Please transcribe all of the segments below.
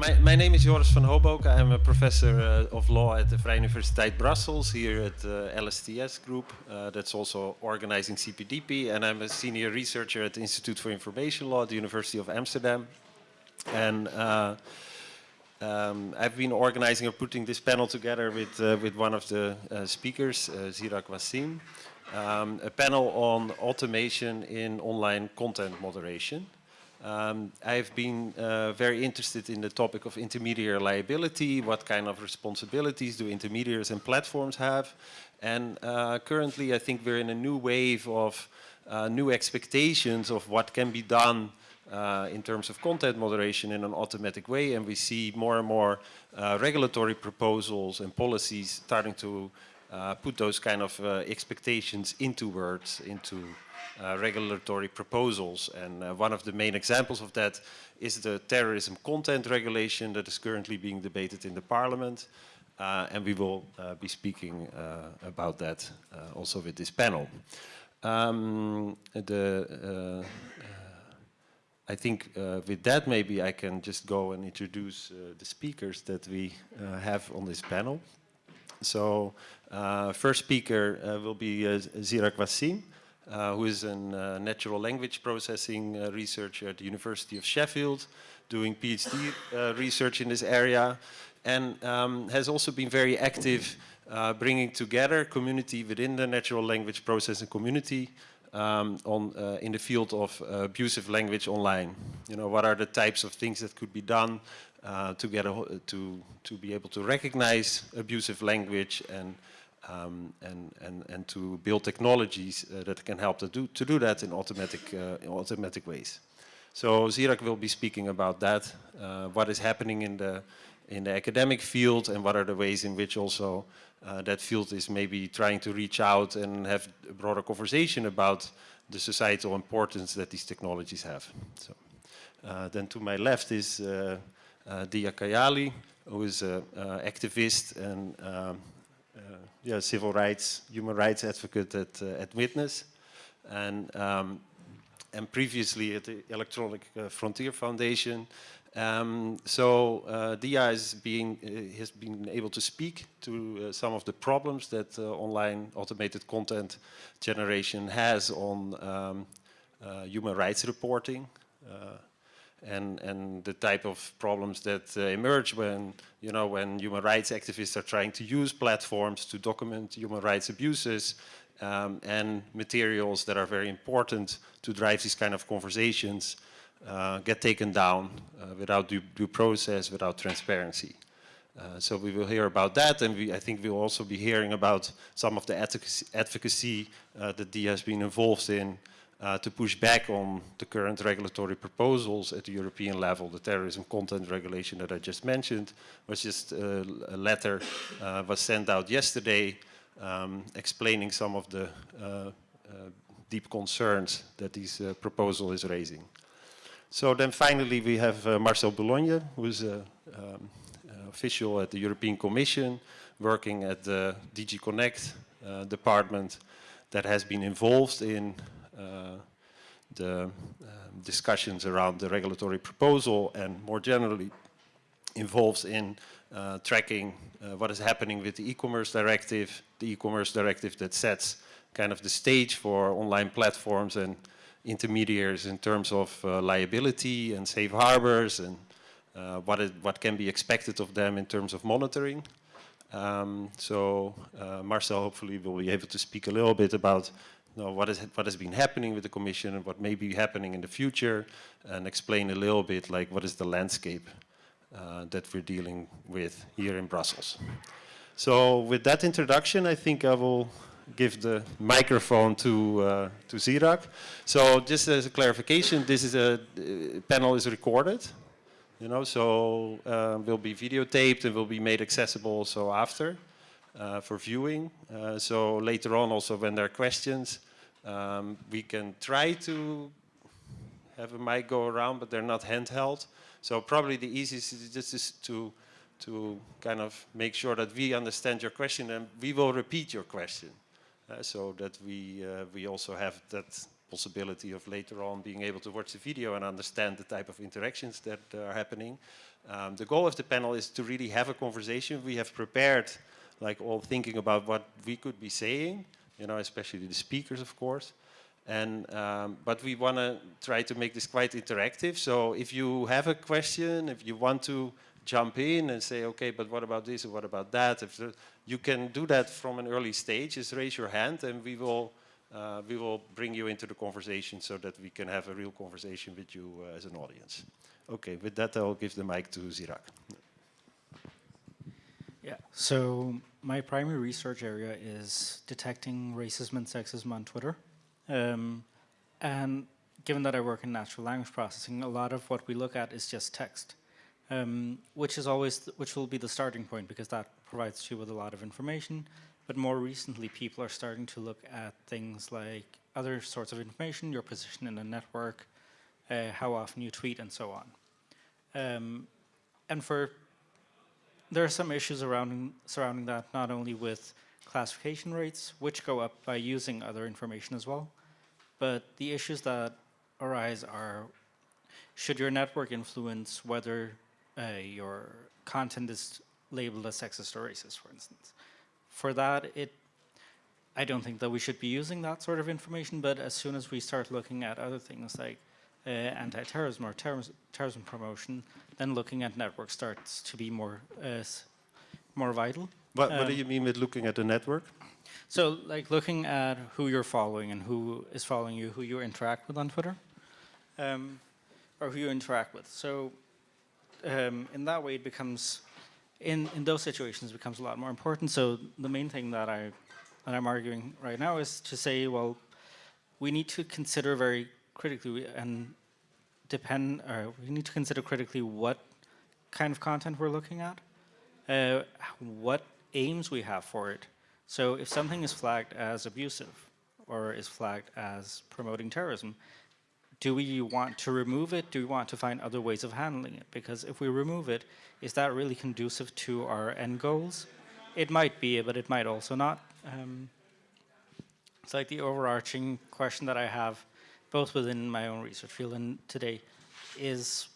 my, my name is Joris van Hoboken. I'm a professor uh, of law at the Vrije Universiteit Brussels here at the uh, LSTS group. Uh, that's also organizing CPDP. And I'm a senior researcher at the Institute for Information Law at the University of Amsterdam. And uh, um, I've been organizing or putting this panel together with, uh, with one of the uh, speakers, Zeerak Waseem, um, a panel on automation in online content moderation. Um, I've been uh, very interested in the topic of intermediary liability, what kind of responsibilities do intermediaries and platforms have. And uh, currently I think we're in a new wave of uh, new expectations of what can be done uh, in terms of content moderation in an automatic way. And we see more and more uh, regulatory proposals and policies starting to uh, put those kind of expectations into words, into uh, regulatory proposals. And uh, one of the main examples of that is the terrorism content regulation that is currently being debated in the parliament. Uh, and we will uh, be speaking uh, about that also with this panel. Um, the, I think with that maybe I can just go and introduce the speakers that we have on this panel. So first speaker will be Zeerak Waseem uh, who is a uh, natural language processing uh, researcher at the University of Sheffield, doing PhD uh, research in this area, and um, has also been very active uh, bringing together community within the natural language processing community um, on, uh, in the field of abusive language online. You know, what are the types of things that could be done to, get a, to, to be able to recognize abusive language and um, and, and, and to build technologies uh, that can help to do, to do that in automatic, uh, in automatic ways. So Zeerak will be speaking about that, uh, what is happening in the, in the academic field and what are the ways in which also uh, that field is maybe trying to reach out and have a broader conversation about the societal importance that these technologies have. So, uh, then to my left is uh, Dia Kayyali, who is an activist and um, yeah, civil rights, human rights advocate at, uh, at Witness. And, um, and previously at the Electronic uh, Frontier Foundation. Um, so uh, DIA is being, uh, has been able to speak to uh, some of the problems that online automated content generation has on um, human rights reporting and, and the type of problems that uh, emerge when, you know, when human rights activists are trying to use platforms to document human rights abuses um, and materials that are very important to drive these kind of conversations uh, get taken down uh, without due, due, process, without transparency. Uh, so we will hear about that and we, I think we'll also be hearing about some of the advocacy, advocacy uh, that DIA has been involved in uh, to push back on the current regulatory proposals at the European level. The terrorism content regulation that I just mentioned was just uh, a letter uh, was sent out yesterday um, explaining some of the uh, uh, deep concerns that this proposal is raising. So then finally we have Marcel Boulogne, who is an um, official at the European Commission, working at the DG Connect department that has been involved in the um, discussions around the regulatory proposal and more generally involves in uh, tracking uh, what is happening with the e-commerce directive, the e-commerce directive that sets kind of the stage for online platforms and intermediaries in terms of uh, liability and safe harbors and uh, what, is, what can be expected of them in terms of monitoring. Um, so uh, Marcel hopefully will be able to speak a little bit about know, what, is, what has been happening with the Commission and what may be happening in the future and explain a little bit like what is the landscape uh, that we're dealing with here in Brussels. So with that introduction, I think I will give the microphone to uh, to Zeerak. So just as a clarification, this is a uh, panel is recorded, you know, so uh, will be videotaped and will be made accessible also after for viewing. Uh, so later on also when there are questions, um, we can try to have a mic go around, but they're not handheld. So probably the easiest is just to, to kind of make sure that we understand your question and we will repeat your question. Uh, so that we, uh, we also have that possibility of later on being able to watch the video and understand the type of interactions that are happening. Um, the goal of the panel is to really have a conversation. We have prepared, like all thinking about what we could be saying, you know, especially the speakers, of course. And, um, but we want to try to make this quite interactive. So if you have a question, if you want to jump in and say, okay, but what about this or what about that? If there, you can do that from an early stage, just raise your hand and we will, uh, we will bring you into the conversation so that we can have a real conversation with you uh, as an audience. Okay, with that I'll give the mic to Zeerak. Yeah, so my primary research area is detecting racism and sexism on Twitter. Um, and given that I work in natural language processing, a lot of what we look at is just text, um, which is always, which will be the starting point because that provides you with a lot of information. But more recently, people are starting to look at things like other sorts of information, your position in a network, uh, how often you tweet, and so on. Um, and for there are some issues around, surrounding that, not only with classification rates, which go up by using other information as well, but the issues that arise are, should your network influence whether uh, your content is labeled as sexist or racist, for instance? For that, it, I don't think that we should be using that sort of information, but as soon as we start looking at other things like uh, anti-terrorism or terrorism, terrorism promotion, then looking at networks starts to be more uh, more vital. What, what Um, do you mean with looking at the network? So, like looking at who you're following and who is following you, who you interact with on Twitter, um, or who you interact with. So, um, in that way, it becomes, in in those situations, it becomes a lot more important. So, the main thing that I that I'm arguing right now is to say, well, we need to consider very critically and depend, or we need to consider critically what kind of content we're looking at, uh, what aims we have for it. So if something is flagged as abusive or is flagged as promoting terrorism, do we want to remove it? Do we want to find other ways of handling it? Because if we remove it, is that really conducive to our end goals? It might be, but it might also not. Um, it's like the overarching question that I have, both within my own research field and today, is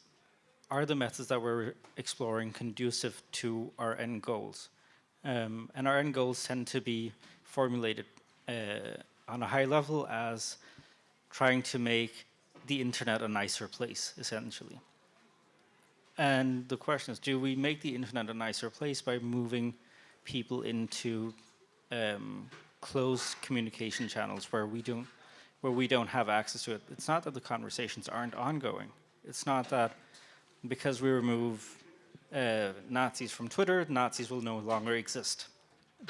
are the methods that we're exploring conducive to our end goals? Um, and our end goals tend to be formulated uh, on a high level as trying to make the internet a nicer place, essentially. And the question is, do we make the internet a nicer place by moving people into um, closed communication channels where we don't where we don't have access to it? It's not that the conversations aren't ongoing. It's not that because we remove uh, Nazis from Twitter, Nazis will no longer exist.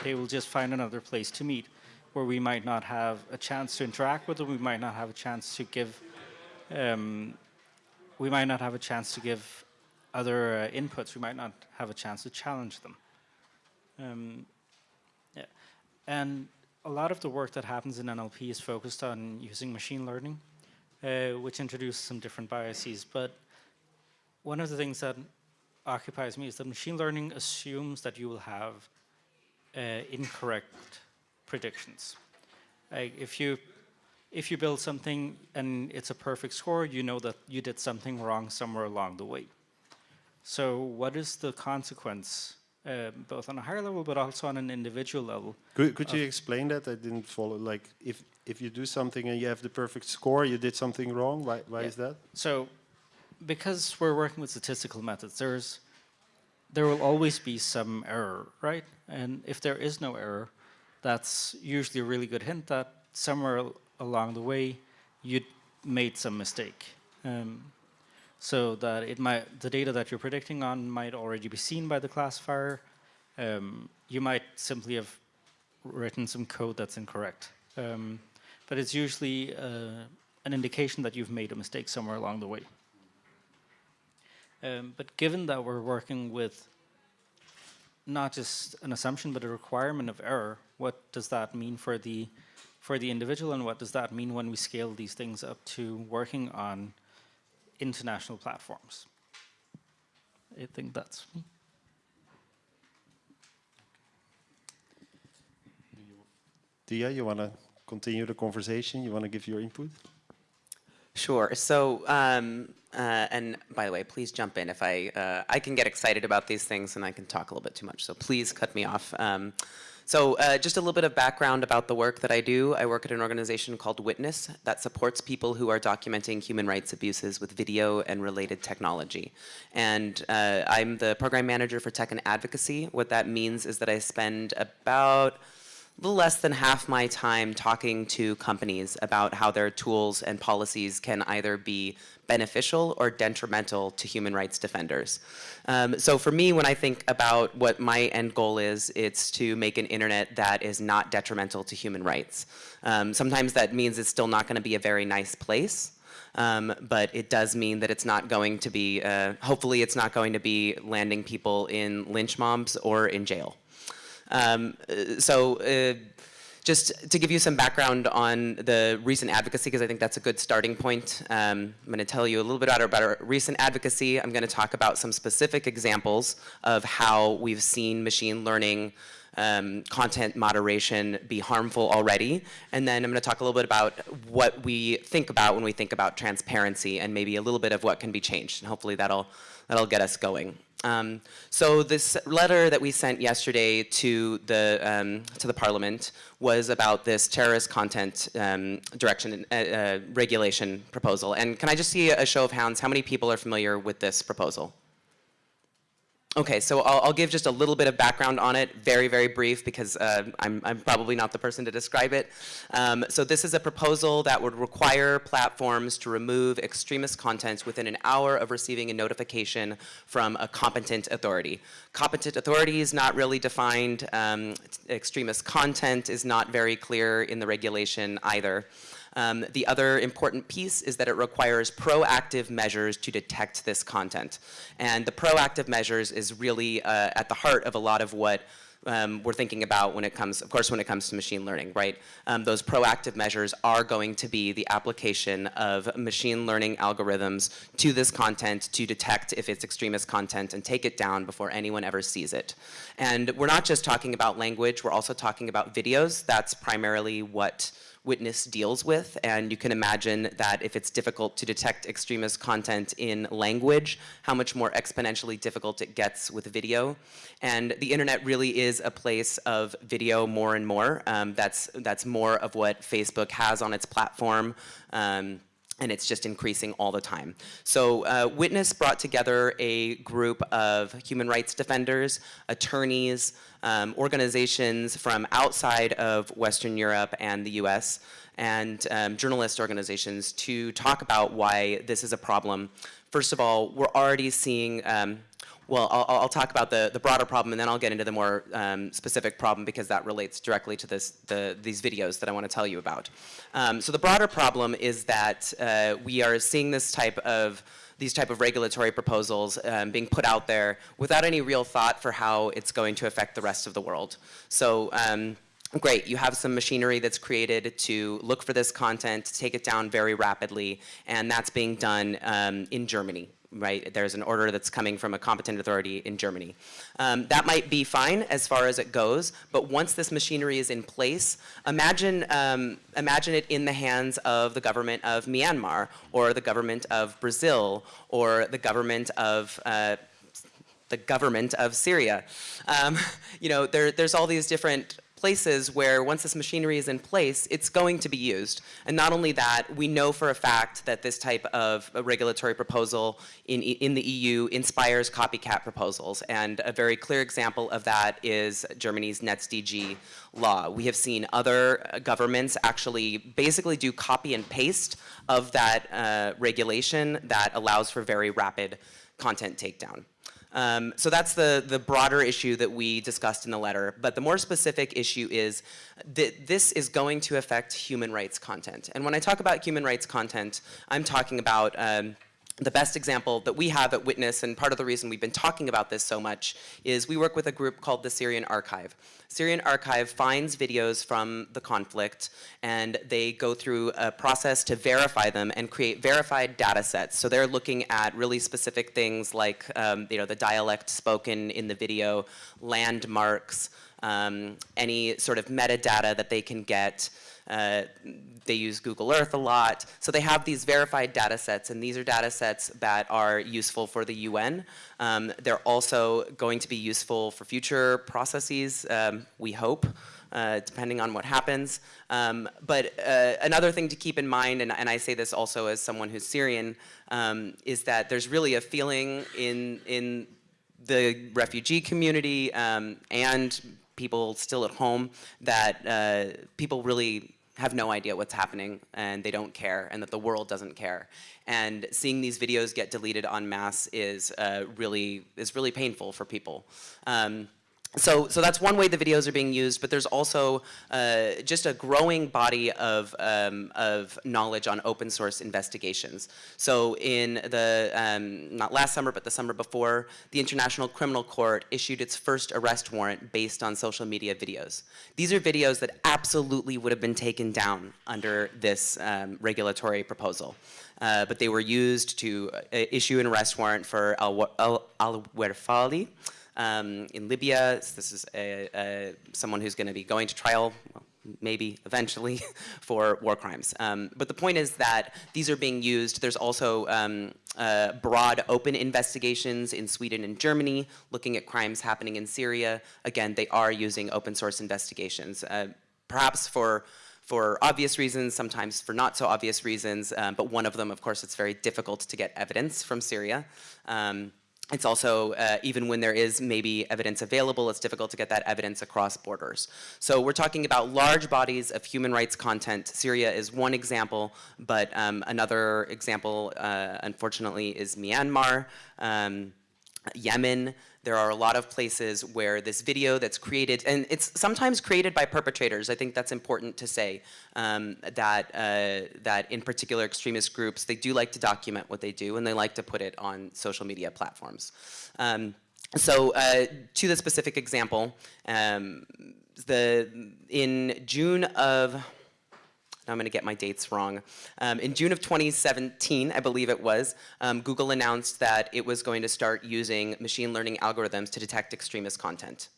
They will just find another place to meet where we might not have a chance to interact with them, we might not have a chance to give, um, we might not have a chance to give other uh, inputs, we might not have a chance to challenge them. Um, yeah. And a lot of the work that happens in NLP is focused on using machine learning, uh, which introduces some different biases, but one of the things that occupies me is that machine learning assumes that you will have uh, incorrect predictions. Like if you if you build something and it's a perfect score, you know that you did something wrong somewhere along the way. So what is the consequence, uh, both on a higher level but also on an individual level? Could, could you explain that? I didn't follow. Like, if if you do something and you have the perfect score, you did something wrong. Why why Yeah. is that? So, because we're working with statistical methods, there's there will always be some error, right? And if there is no error, that's usually a really good hint that somewhere along the way you made some mistake. Um, so that it might the data that you're predicting on might already be seen by the classifier. Um, you might simply have written some code that's incorrect. Um, but it's usually uh, an indication that you've made a mistake somewhere along the way. Um, but given that we're working with not just an assumption but a requirement of error, what does that mean for the for the individual and what does that mean when we scale these things up to working on international platforms? I think that's me. Dia, you want to continue the conversation? You want to give your input? Sure. So, um, uh, and by the way, please jump in if I, uh, I can get excited about these things and I can talk a little bit too much. So please cut me off. Um, so uh, just a little bit of background about the work that I do. I work at an organization called Witness that supports people who are documenting human rights abuses with video and related technology. And uh, I'm the program manager for tech and advocacy. What that means is that I spend about a little less than half my time talking to companies about how their tools and policies can either be beneficial or detrimental to human rights defenders. Um, so for me, when I think about what my end goal is, it's to make an internet that is not detrimental to human rights. Um, sometimes that means it's still not going to be a very nice place. Um, but it does mean that it's not going to be, uh, hopefully it's not going to be landing people in lynch mobs or in jail. Um, so uh, just to give you some background on the recent advocacy, because I think that's a good starting point, um, I'm going to tell you a little bit about our recent advocacy. I'm going to talk about some specific examples of how we've seen machine learning um, content moderation be harmful already. And then I'm going to talk a little bit about what we think about when we think about transparency and maybe a little bit of what can be changed. And hopefully that'll, that'll get us going. Um, so this letter that we sent yesterday to the um, to the Parliament was about this terrorist content um, direction uh, uh, regulation proposal. And can I just see a show of hands? How many people are familiar with this proposal? Okay, so I'll, I'll, give just a little bit of background on it, very, very brief, because uh, I'm, I'm, probably not the person to describe it. Um, so this is a proposal that would require platforms to remove extremist content within an hour of receiving a notification from a competent authority. Competent authority is not really defined. Um, extremist content is not very clear in the regulation either. Um, the other important piece is that it requires proactive measures to detect this content. And the proactive measures is really uh, at the heart of a lot of what um, we're thinking about when it comes, of course, when it comes to machine learning, right? Um, those proactive measures are going to be the application of machine learning algorithms to this content to detect if it's extremist content and take it down before anyone ever sees it. And we're not just talking about language, we're also talking about videos. That's primarily what Witness deals with. And you can imagine that if it's difficult to detect extremist content in language, how much more exponentially difficult it gets with video. And the internet really is a place of video more and more. Um, that's, that's more of what Facebook has on its platform. Um, and it's just increasing all the time. So uh, Witness brought together a group of human rights defenders, attorneys, um, organizations from outside of Western Europe and the US, and um, journalist organizations to talk about why this is a problem. First of all, we're already seeing um, well, I'll, I'll, talk about the, the broader problem and then I'll get into the more um, specific problem because that relates directly to this, the, these videos that I want to tell you about. Um, so the broader problem is that uh, we are seeing this type of these type of regulatory proposals um, being put out there without any real thought for how it's going to affect the rest of the world. So um, great, you have some machinery that's created to look for this content, take it down very rapidly, and that's being done um, in Germany right? There's an order that's coming from a competent authority in Germany. Um, that might be fine as far as it goes, but once this machinery is in place, imagine, um, imagine it in the hands of the government of Myanmar, or the government of Brazil, or the government of uh, the government of Syria. Um, you know, there, there's all these different places where once this machinery is in place, it's going to be used. And not only that, we know for a fact that this type of regulatory proposal in, in the EU inspires copycat proposals. And a very clear example of that is Germany's NetzDG law. We have seen other governments actually basically do copy and paste of that uh, regulation that allows for very rapid content takedown. Um, so that's the, the broader issue that we discussed in the letter. But the more specific issue is that this is going to affect human rights content. And when I talk about human rights content, I'm talking about um, the best example that we have at Witness, and part of the reason we've been talking about this so much, is we work with a group called the Syrian Archive. Syrian Archive finds videos from the conflict, and they go through a process to verify them and create verified data sets. So they're looking at really specific things like um, you know, the dialect spoken in the video, landmarks, um, any sort of metadata that they can get. Uh, they use Google Earth a lot. So they have these verified data sets, and these are data sets that are useful for the UN. Um, they're also going to be useful for future processes, um, we hope. Uh, depending on what happens. Um, but uh, another thing to keep in mind, and, and, I say this also as someone who's Syrian, um, is that there's really a feeling in, in the refugee community um, and people still at home that uh, people really have no idea what's happening and they don't care and that the world doesn't care. And seeing these videos get deleted en masse is uh, really is really painful for people. Um, so, so that's one way the videos are being used, but there's also uh, just a growing body of, um, of knowledge on open source investigations. So in the, um, not last summer, but the summer before, the International Criminal Court issued its first arrest warrant based on social media videos. These are videos that absolutely would have been taken down under this um, regulatory proposal. Uh, but they were used to uh, issue an arrest warrant for Al-Werfali, um, in Libya. This is a, a, someone who's going to be going to trial, well, maybe eventually, for war crimes. Um, but the point is that these are being used. There's also um, uh, broad open investigations in Sweden and Germany looking at crimes happening in Syria. Again, they are using open source investigations, uh, perhaps for for obvious reasons, sometimes for not so obvious reasons, um, but one of them, of course, it's very difficult to get evidence from Syria. Um, it's also, uh, even when there is maybe evidence available, it's difficult to get that evidence across borders. So we're talking about large bodies of human rights content. Syria is one example, but um, another example, uh, unfortunately, is Myanmar, um, Yemen, there are a lot of places where this video that's created, and it's sometimes created by perpetrators. I think that's important to say um, that uh, that in particular extremist groups, they do like to document what they do, and they like to put it on social media platforms. Um, so uh, to the specific example, um, the in June of now I'm going to get my dates wrong. Um, in June of 2017, I believe it was, um, Google announced that it was going to start using machine learning algorithms to detect extremist content.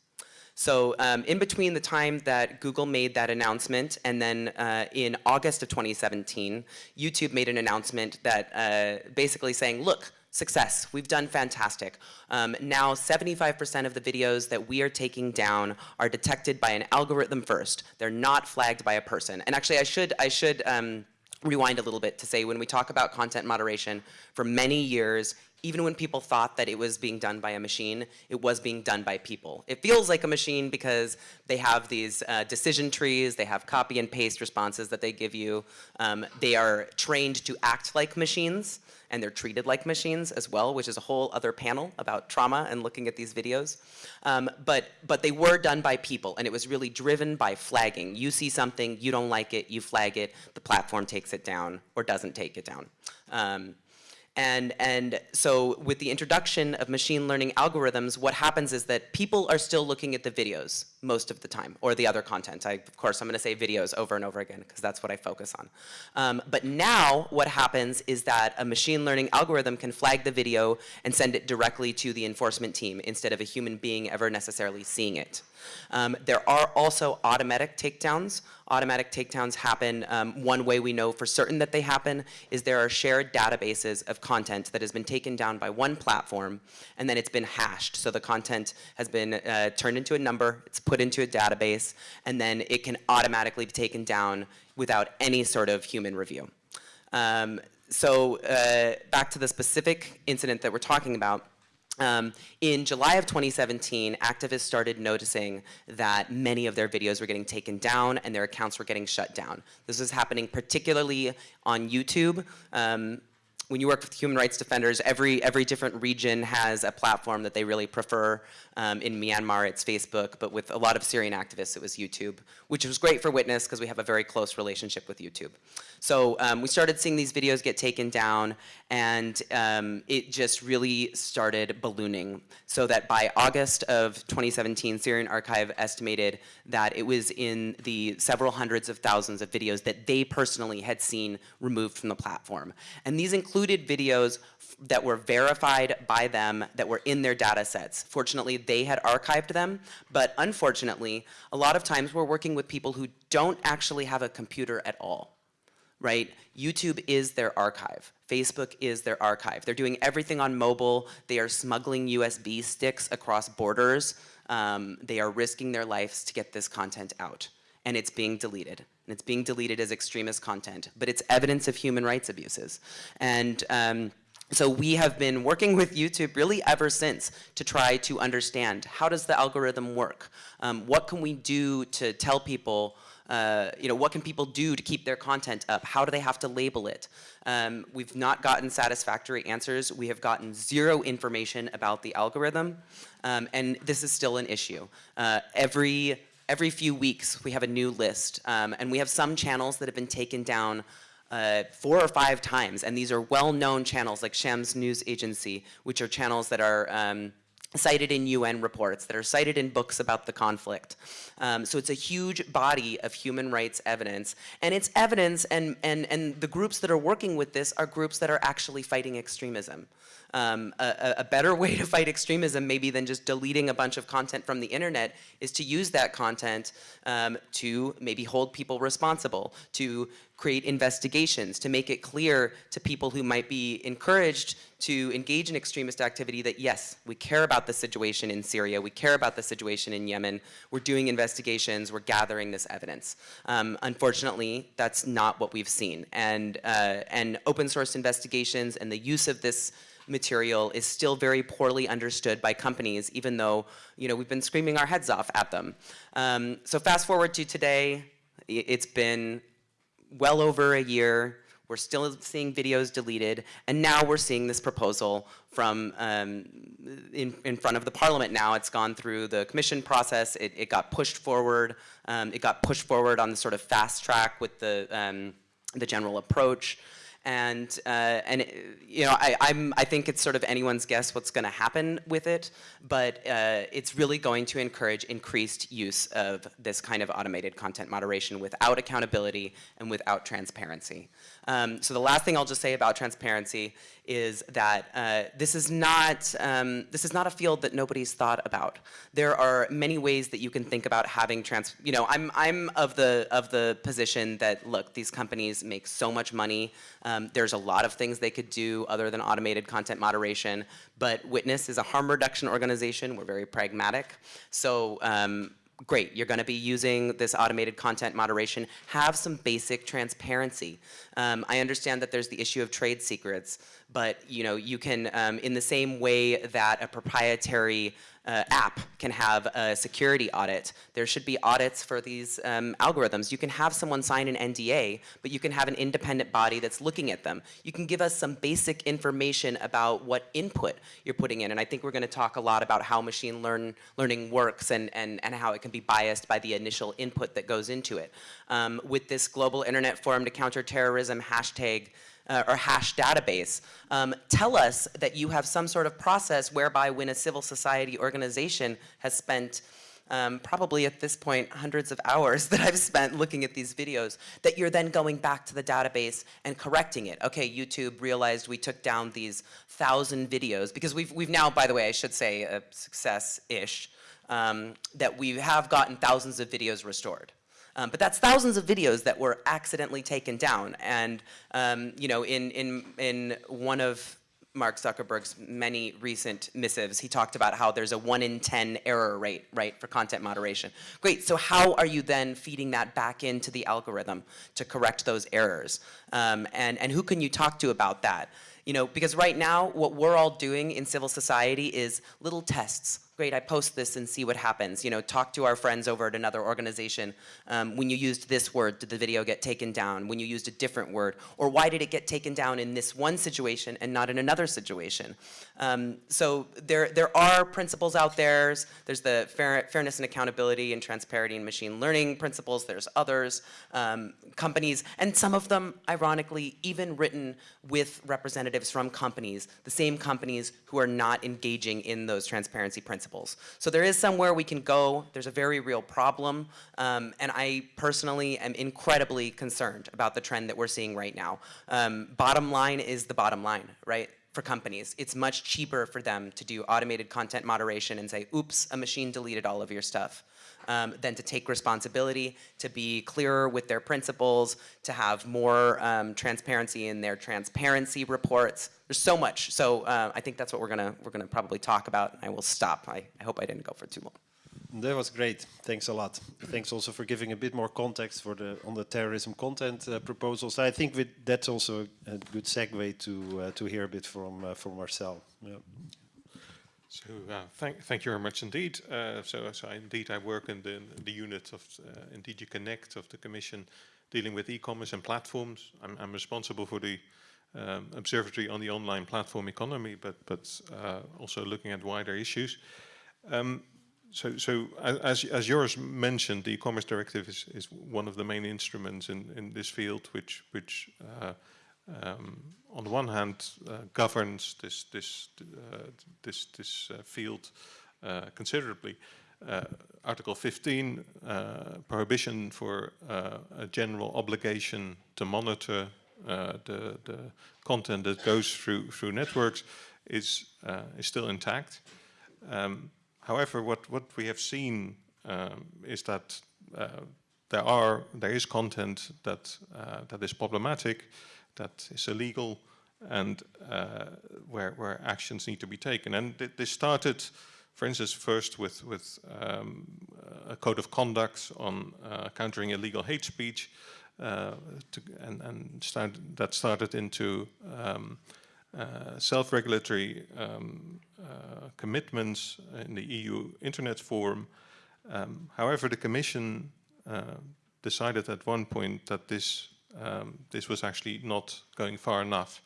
So um, in between the time that Google made that announcement and then uh, in August of 2017, YouTube made an announcement that uh, basically saying, look, success. We've done fantastic. Um, now 75% of the videos that we are taking down are detected by an algorithm first. They're not flagged by a person. And actually I should, I should um, rewind a little bit to say when we talk about content moderation, for many years, even when people thought that it was being done by a machine, it was being done by people. It feels like a machine because they have these uh, decision trees, they have copy and paste responses that they give you. Um, they are trained to act like machines and they're treated like machines as well, which is a whole other panel about trauma and looking at these videos. Um, but, but they were done by people, and it was really driven by flagging. You see something, you don't like it, you flag it, the platform takes it down or doesn't take it down. Um, and, and so with the introduction of machine learning algorithms, what happens is that people are still looking at the videos most of the time, or the other content. I, of course, I'm gonna say videos over and over again, because that's what I focus on. Um, but now, what happens is that a machine learning algorithm can flag the video and send it directly to the enforcement team, instead of a human being ever necessarily seeing it. Um, there are also automatic takedowns. Automatic takedowns happen, um, one way we know for certain that they happen is there are shared databases of content that has been taken down by one platform and then it's been hashed. So the content has been uh, turned into a number, it's put into a database, and then it can automatically be taken down without any sort of human review. Um, so uh, back to the specific incident that we're talking about, um, in July of 2017, activists started noticing that many of their videos were getting taken down and their accounts were getting shut down. This was happening particularly on YouTube. Um, when you work with human rights defenders, every, every different region has a platform that they really prefer. Um, in Myanmar, it's Facebook, but with a lot of Syrian activists, it was YouTube, which was great for Witness because we have a very close relationship with YouTube. So um, we started seeing these videos get taken down, and um, it just really started ballooning. So that by August of 2017, Syrian Archive estimated that it was in the several hundreds of thousands of videos that they personally had seen removed from the platform. And these included videos that were verified by them that were in their data sets. Fortunately, they had archived them, but unfortunately, a lot of times we're working with people who don't actually have a computer at all right? YouTube is their archive. Facebook is their archive. They're doing everything on mobile. They are smuggling USB sticks across borders. Um, they are risking their lives to get this content out. And it's being deleted. And it's being deleted as extremist content. But it's evidence of human rights abuses. And um, so we have been working with YouTube really ever since to try to understand how does the algorithm work? Um, what can we do to tell people uh, you know, what can people do to keep their content up? How do they have to label it? Um, we've not gotten satisfactory answers. We have gotten zero information about the algorithm, um, and this is still an issue. Uh, every, every few weeks, we have a new list, um, and we have some channels that have been taken down uh, four or five times, and these are well-known channels like Shams News Agency, which are channels that are um, cited in UN reports, that are cited in books about the conflict. Um, so it's a huge body of human rights evidence. And it's evidence, and, and, and the groups that are working with this are groups that are actually fighting extremism. Um, a, a, better way to fight extremism maybe than just deleting a bunch of content from the internet is to use that content um, to maybe hold people responsible, to create investigations, to make it clear to people who might be encouraged to engage in extremist activity that yes, we care about the situation in Syria, we care about the situation in Yemen, we're doing investigations, we're gathering this evidence. Um, unfortunately, that's not what we've seen. And, uh, and open source investigations and the use of this material is still very poorly understood by companies, even though you know, we've been screaming our heads off at them. Um, so fast forward to today, it's been well over a year. We're still seeing videos deleted, and now we're seeing this proposal from um, in, in front of the parliament now. It's gone through the commission process. It, it got pushed forward. Um, it got pushed forward on the sort of fast track with the um, the general approach and uh, and you know I I'm I think it's sort of anyone's guess what's going to happen with it, but uh, it's really going to encourage increased use of this kind of automated content moderation without accountability and without transparency. Um, so the last thing I'll just say about transparency is that uh, this is not um, this is not a field that nobody's thought about. There are many ways that you can think about having trans. You know, I'm I'm of the of the position that look, these companies make so much money. Um, there's a lot of things they could do other than automated content moderation. But Witness is a harm reduction organization. We're very pragmatic. So um, great, you're going to be using this automated content moderation, have some basic transparency. Um, I understand that there's the issue of trade secrets, but you know, you can, um, in the same way that a proprietary uh, app can have a security audit. There should be audits for these um, algorithms. You can have someone sign an NDA, but you can have an independent body that's looking at them. You can give us some basic information about what input you're putting in, and I think we're gonna talk a lot about how machine learn, learning works and, and, and how it can be biased by the initial input that goes into it. Um, with this Global Internet Forum to Counter Terrorism hashtag, uh, or hash database. Um, tell us that you have some sort of process whereby when a civil society organization has spent um, probably at this point hundreds of hours that I've spent looking at these videos, that you're then going back to the database and correcting it. Okay, YouTube realized we took down these thousand videos, because we've, we've now, by the way, I should say a success-ish, um, that we have gotten thousands of videos restored. Um, but that's thousands of videos that were accidentally taken down. And um, you know, in, in, in one of Mark Zuckerberg's many recent missives, he talked about how there's a one in 10 error rate, right, for content moderation. Great, so how are you then feeding that back into the algorithm to correct those errors? Um, and, and who can you talk to about that? You know, because right now, what we're all doing in civil society is little tests, great, I post this and see what happens. You know, talk to our friends over at another organization. Um, when you used this word, did the video get taken down? When you used a different word? Or why did it get taken down in this one situation and not in another situation? Um, so there, there are principles out there. There's the fair, fairness and accountability and transparency and machine learning principles. There's others, um, companies, and some of them, ironically, even written with representatives from companies, the same companies who are not engaging in those transparency principles. So there is somewhere we can go. There's a very real problem. Um, and I personally am incredibly concerned about the trend that we're seeing right now. Um, bottom line is the bottom line, right? For companies, it's much cheaper for them to do automated content moderation and say, oops, a machine deleted all of your stuff um, than to take responsibility, to be clearer with their principles, to have more um, transparency in their transparency reports. There's so much. So uh, I think that's what we're gonna we're gonna probably talk about. I will stop. I, I hope I didn't go for too long. That was great. Thanks a lot. Thanks also for giving a bit more context for the on the terrorism content uh, proposals. I think with, that's also a good segue to uh, to hear a bit from uh, from Marcel. Yeah. So uh, thank, thank you very much indeed. Uh, so, so indeed, I work in the, the unit of uh, in DG Connect of the Commission, dealing with e-commerce and platforms. I'm, I'm, responsible for the um, observatory on the online platform economy, but but uh, also looking at wider issues. Um, so, so as as Joris mentioned, the e-commerce directive is is one of the main instruments in in this field, which which uh, um, on the one hand uh, governs this this uh, this this uh, field uh, considerably. Uh, Article 15, prohibition for a general obligation to monitor the the content that goes through through networks is is still intact. Um, however, what what we have seen um, is that there are there is content that that is problematic that is illegal and uh, where, where actions need to be taken. And th this started, for instance, first with, with um, a code of conduct on uh, countering illegal hate speech, uh, to, and, and start, that started into um, uh, self-regulatory um, uh, commitments in the EU Internet Forum. Um, however, the Commission uh, decided at one point that this um, this was actually not going far enough.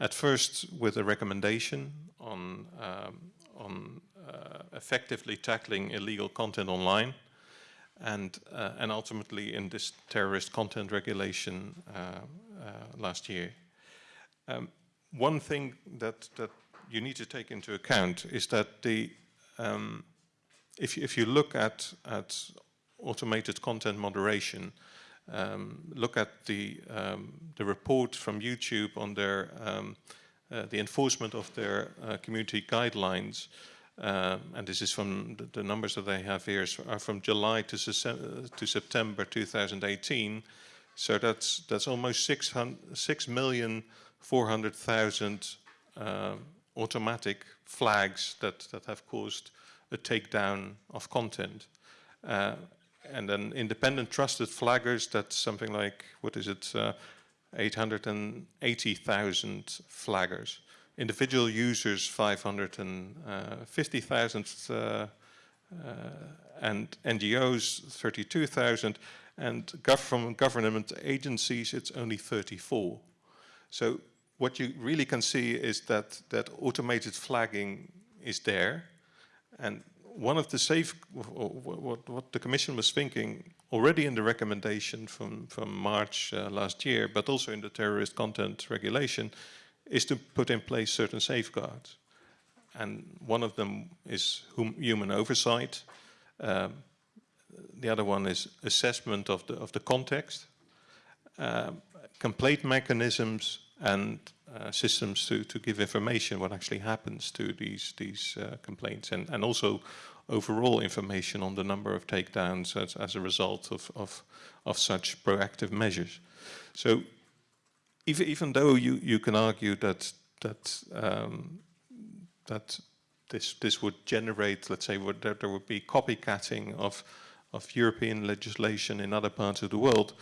At first with a recommendation on, um, on uh, effectively tackling illegal content online and, uh, and ultimately in this terrorist content regulation last year. Um, one thing that, that you need to take into account is that the, um, if, if you look at, at automated content moderation, um, look at the um, the report from YouTube on their um, uh, the enforcement of their uh, community guidelines, um, and this is from the, the, numbers that they have here are from July to, to September 2018. So that's that's almost 600, 6 million 400,000 uh, automatic flags that that have caused a takedown of content. Uh, and then independent trusted flaggers, that's something like, what is it, uh, 880,000 flaggers. Individual users, 550,000, uh, uh, and NGOs, 32,000, and gov from government agencies, it's only 34. So what you really can see is that, that automated flagging is there, and one of the safe, what, what the Commission was thinking already in the recommendation from, from March uh, last year, but also in the terrorist content regulation, is to put in place certain safeguards. And one of them is hum human oversight. Um, the other one is assessment of the, of the context, um, complaint mechanisms, and uh, systems to, to give information what actually happens to these, these uh, complaints and, and also overall information on the number of takedowns as, as a result of, of, of such proactive measures. So even, even though you, you can argue that, that, um, that this, this would generate, let's say, would, that there would be copycatting of, of European legislation in other parts of the world,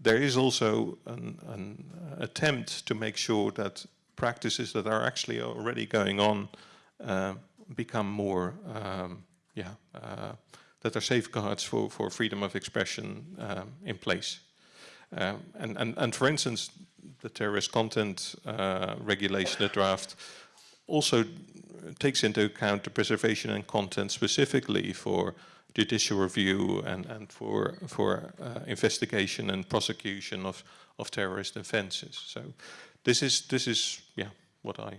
there is also an, an, attempt to make sure that practices that are actually already going on uh, become more, um, yeah, uh, that are safeguards for, for freedom of expression um, in place. Um, and, and, and for instance, the terrorist content uh, regulation, the draft, also takes into account the preservation and content specifically for judicial review and, and for, for uh, investigation and prosecution of, of terrorist offenses. So this is, this is yeah, what I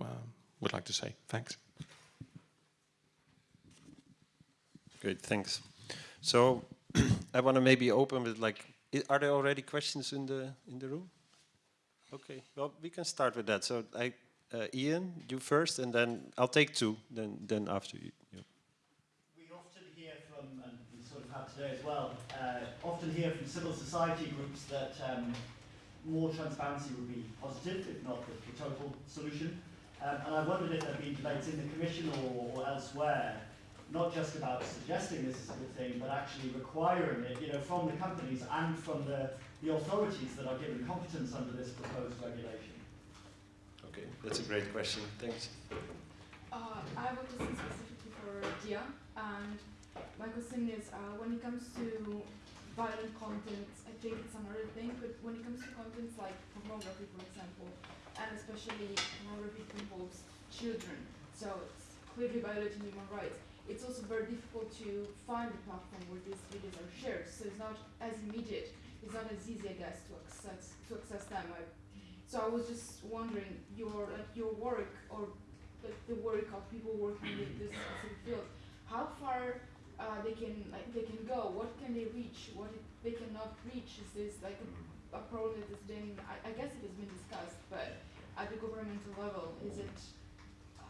um, would like to say. Thanks. Great, thanks. So I want to maybe open with like, are there already questions in the in the room? Okay, well we can start with that. So I, uh, Ian, you first, and then I'll take two. Then then after you. you. We often hear from, and we sort of have today as well, uh, often hear from civil society groups that um, more transparency would be positive, if not the, the total solution. Um, and I wondered if there have been debates in the Commission or, or elsewhere, not just about suggesting this is a good thing, but actually requiring it, you know, from the companies and from the, the authorities that are given competence under this proposed regulation. Okay, that's a great question. Thanks. Uh, I have a question specifically for Dia, and my question is, uh, when it comes to violent content, I think it's another thing, but when it comes to contents like pornography, for example, and especially pornography involves children, so it's clearly violating human rights, it's also very difficult to find a platform where these videos are shared, so it's not as immediate, it's not as easy, I guess, to access, to access them. I, so I was just wondering, your, like, your work, or like the work of people working in this specific field, how far uh, they can like they can go, what can they reach, what they cannot reach. Is this like a, a problem that has been? I, I guess it has been discussed, but at the governmental level, is it? Uh,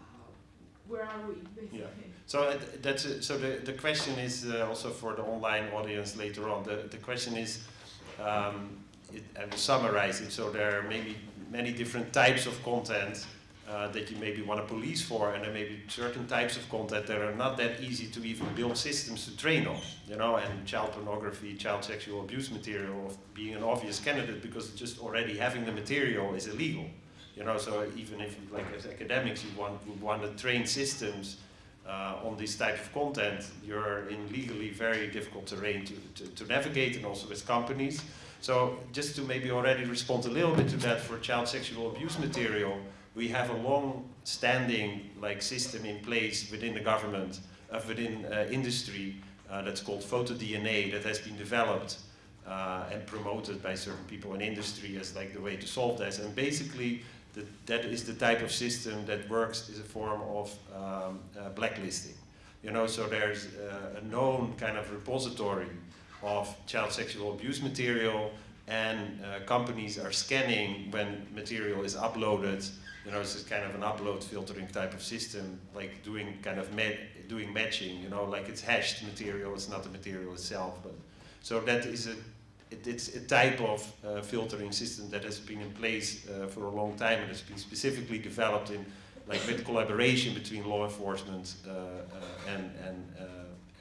where are we basically? Yeah. So uh, that's so the, the question is uh, also for the online audience later on. The, the question is, um, it, I will summarize it. So there are maybe many different types of content uh, that you maybe want to police for, and there may be certain types of content that are not that easy to even build systems to train on. You know, and child pornography, child sexual abuse material, of being an obvious candidate because just already having the material is illegal. You know, so even if you, like as academics you want would want to train systems uh, on this type of content, you're in legally very difficult terrain to, to, to navigate and also with companies. So just to maybe already respond a little bit to that for child sexual abuse material, we have a long-standing like system in place within the government, uh, within uh, industry, uh, that's called PhotoDNA that has been developed uh, and promoted by certain people in industry as like the way to solve this. And basically, the, that is the type of system that works as a form of um, uh, blacklisting. You know, so there's uh, a known kind of repository of child sexual abuse material, and companies are scanning when material is uploaded. You know, it's kind of an upload filtering type of system, like doing kind of doing matching. You know, like it's hashed material, it's not the material itself, but so that is a it, it's a type of uh, filtering system that has been in place uh, for a long time and has been specifically developed in like with collaboration between law enforcement uh, uh, and and, uh,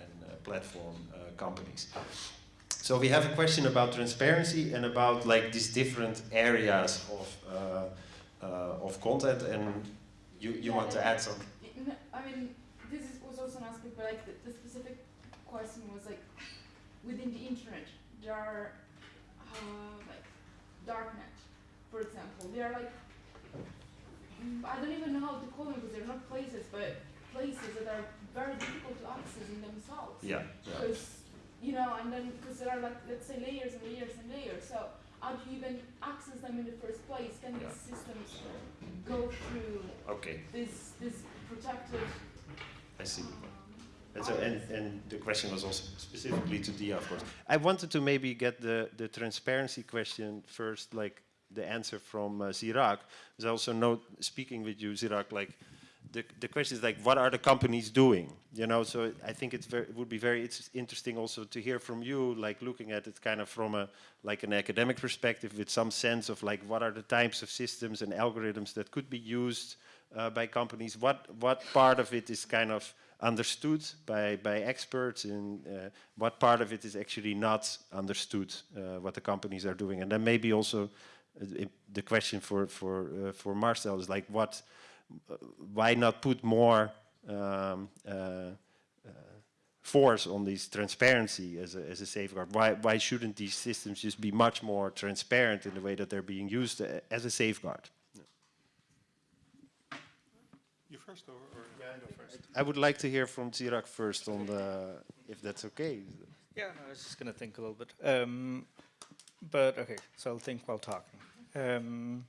and uh, platform companies. So we have a question about transparency and about like these different areas of uh, of content, and you you Yeah, want to add something? I mean, this is, was also an aspect, but like the, the specific question was like within the internet there are uh, like darknet, for example. They are like mm, I don't even know how to call them because they're not places, but places that are very difficult to access in themselves. Yeah. yeah. Because you know, and then because there are like let's say layers and layers and layers. So how do you even access them in the first place? Can Yeah. these systems go through Okay, this this protected? I see. Um, And, so, and, and the question was also specifically to Dia, of course. I wanted to maybe get the, the transparency question first, like the answer from uh, Zeerak. Because I also know, speaking with you, Zeerak, like the, the question is like, what are the companies doing? You know, so I think it's very, it would be very interesting also to hear from you, like looking at it kind of from a like an academic perspective, with some sense of like what are the types of systems and algorithms that could be used uh, by companies. What what part of it is kind of understood by, by experts and uh, what part of it is actually not understood uh, what the companies are doing and then maybe also uh, the question for for uh, for Marcel is like what uh, why not put more um, uh, uh, force on this transparency as a, as a safeguard why why shouldn't these systems just be much more transparent in the way that they're being used uh, as a safeguard You first, or, or I go first? I would like to hear from Zeerak first on the if that's okay Yeah, no, I was just gonna think a little bit. Um, but okay, so I'll think while talking. Um,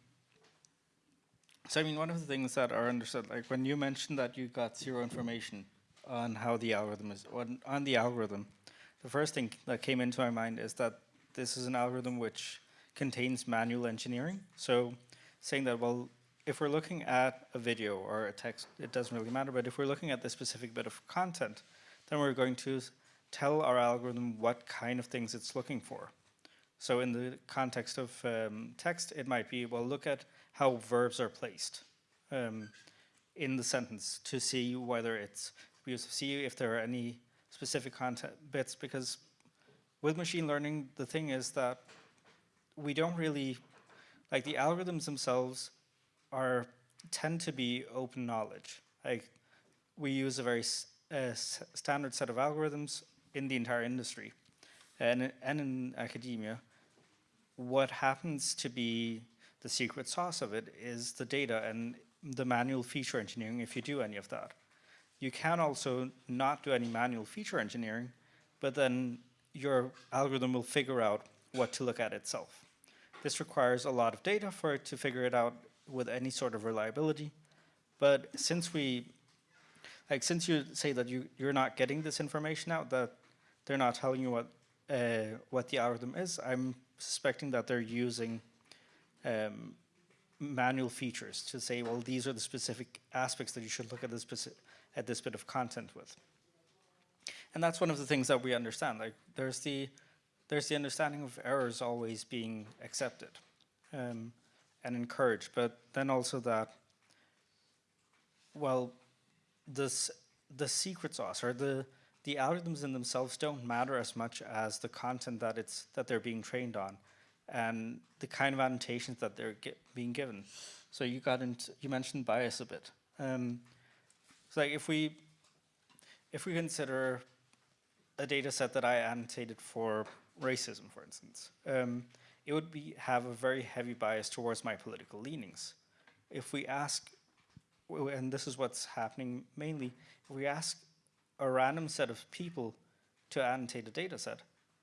So I mean, one of the things that are understood, like when you mentioned that you got zero information on how the algorithm is, on, on the algorithm, the first thing that came into my mind is that this is an algorithm which contains manual engineering. So saying that, well, if we're looking at a video or a text, it doesn't really matter, but if we're looking at this specific bit of content, then we're going to tell our algorithm what kind of things it's looking for. So in the context of um, text, it might be, well, look at how verbs are placed um, in the sentence to see whether it's, we see if there are any specific content bits, because with machine learning, the thing is that we don't really, like the algorithms themselves are, tend to be open knowledge. Like we use a very uh, standard set of algorithms in the entire industry and, and in academia. What happens to be the secret sauce of it is the data and the manual feature engineering if you do any of that. You can also not do any manual feature engineering, but then your algorithm will figure out what to look at itself. This requires a lot of data for it to figure it out with any sort of reliability. But since we, like since you say that you, you're not getting this information out, that they're not telling you what, uh, what the algorithm is, I'm suspecting that they're using um, manual features to say, well, these are the specific aspects that you should look at this, at this bit of content with. And that's one of the things that we understand. Like there's the there's the understanding of errors always being accepted um, and encouraged, but then also that well, this the secret sauce or the the algorithms in themselves don't matter as much as the content that it's that they're being trained on and the kind of annotations that they're being given. So you got into you mentioned bias a bit. Um, so like if we if we consider a data set that I annotated for racism, for instance, um, it would be have a very heavy bias towards my political leanings. If we ask, and this is what's happening mainly, if we ask a random set of people to annotate a data set,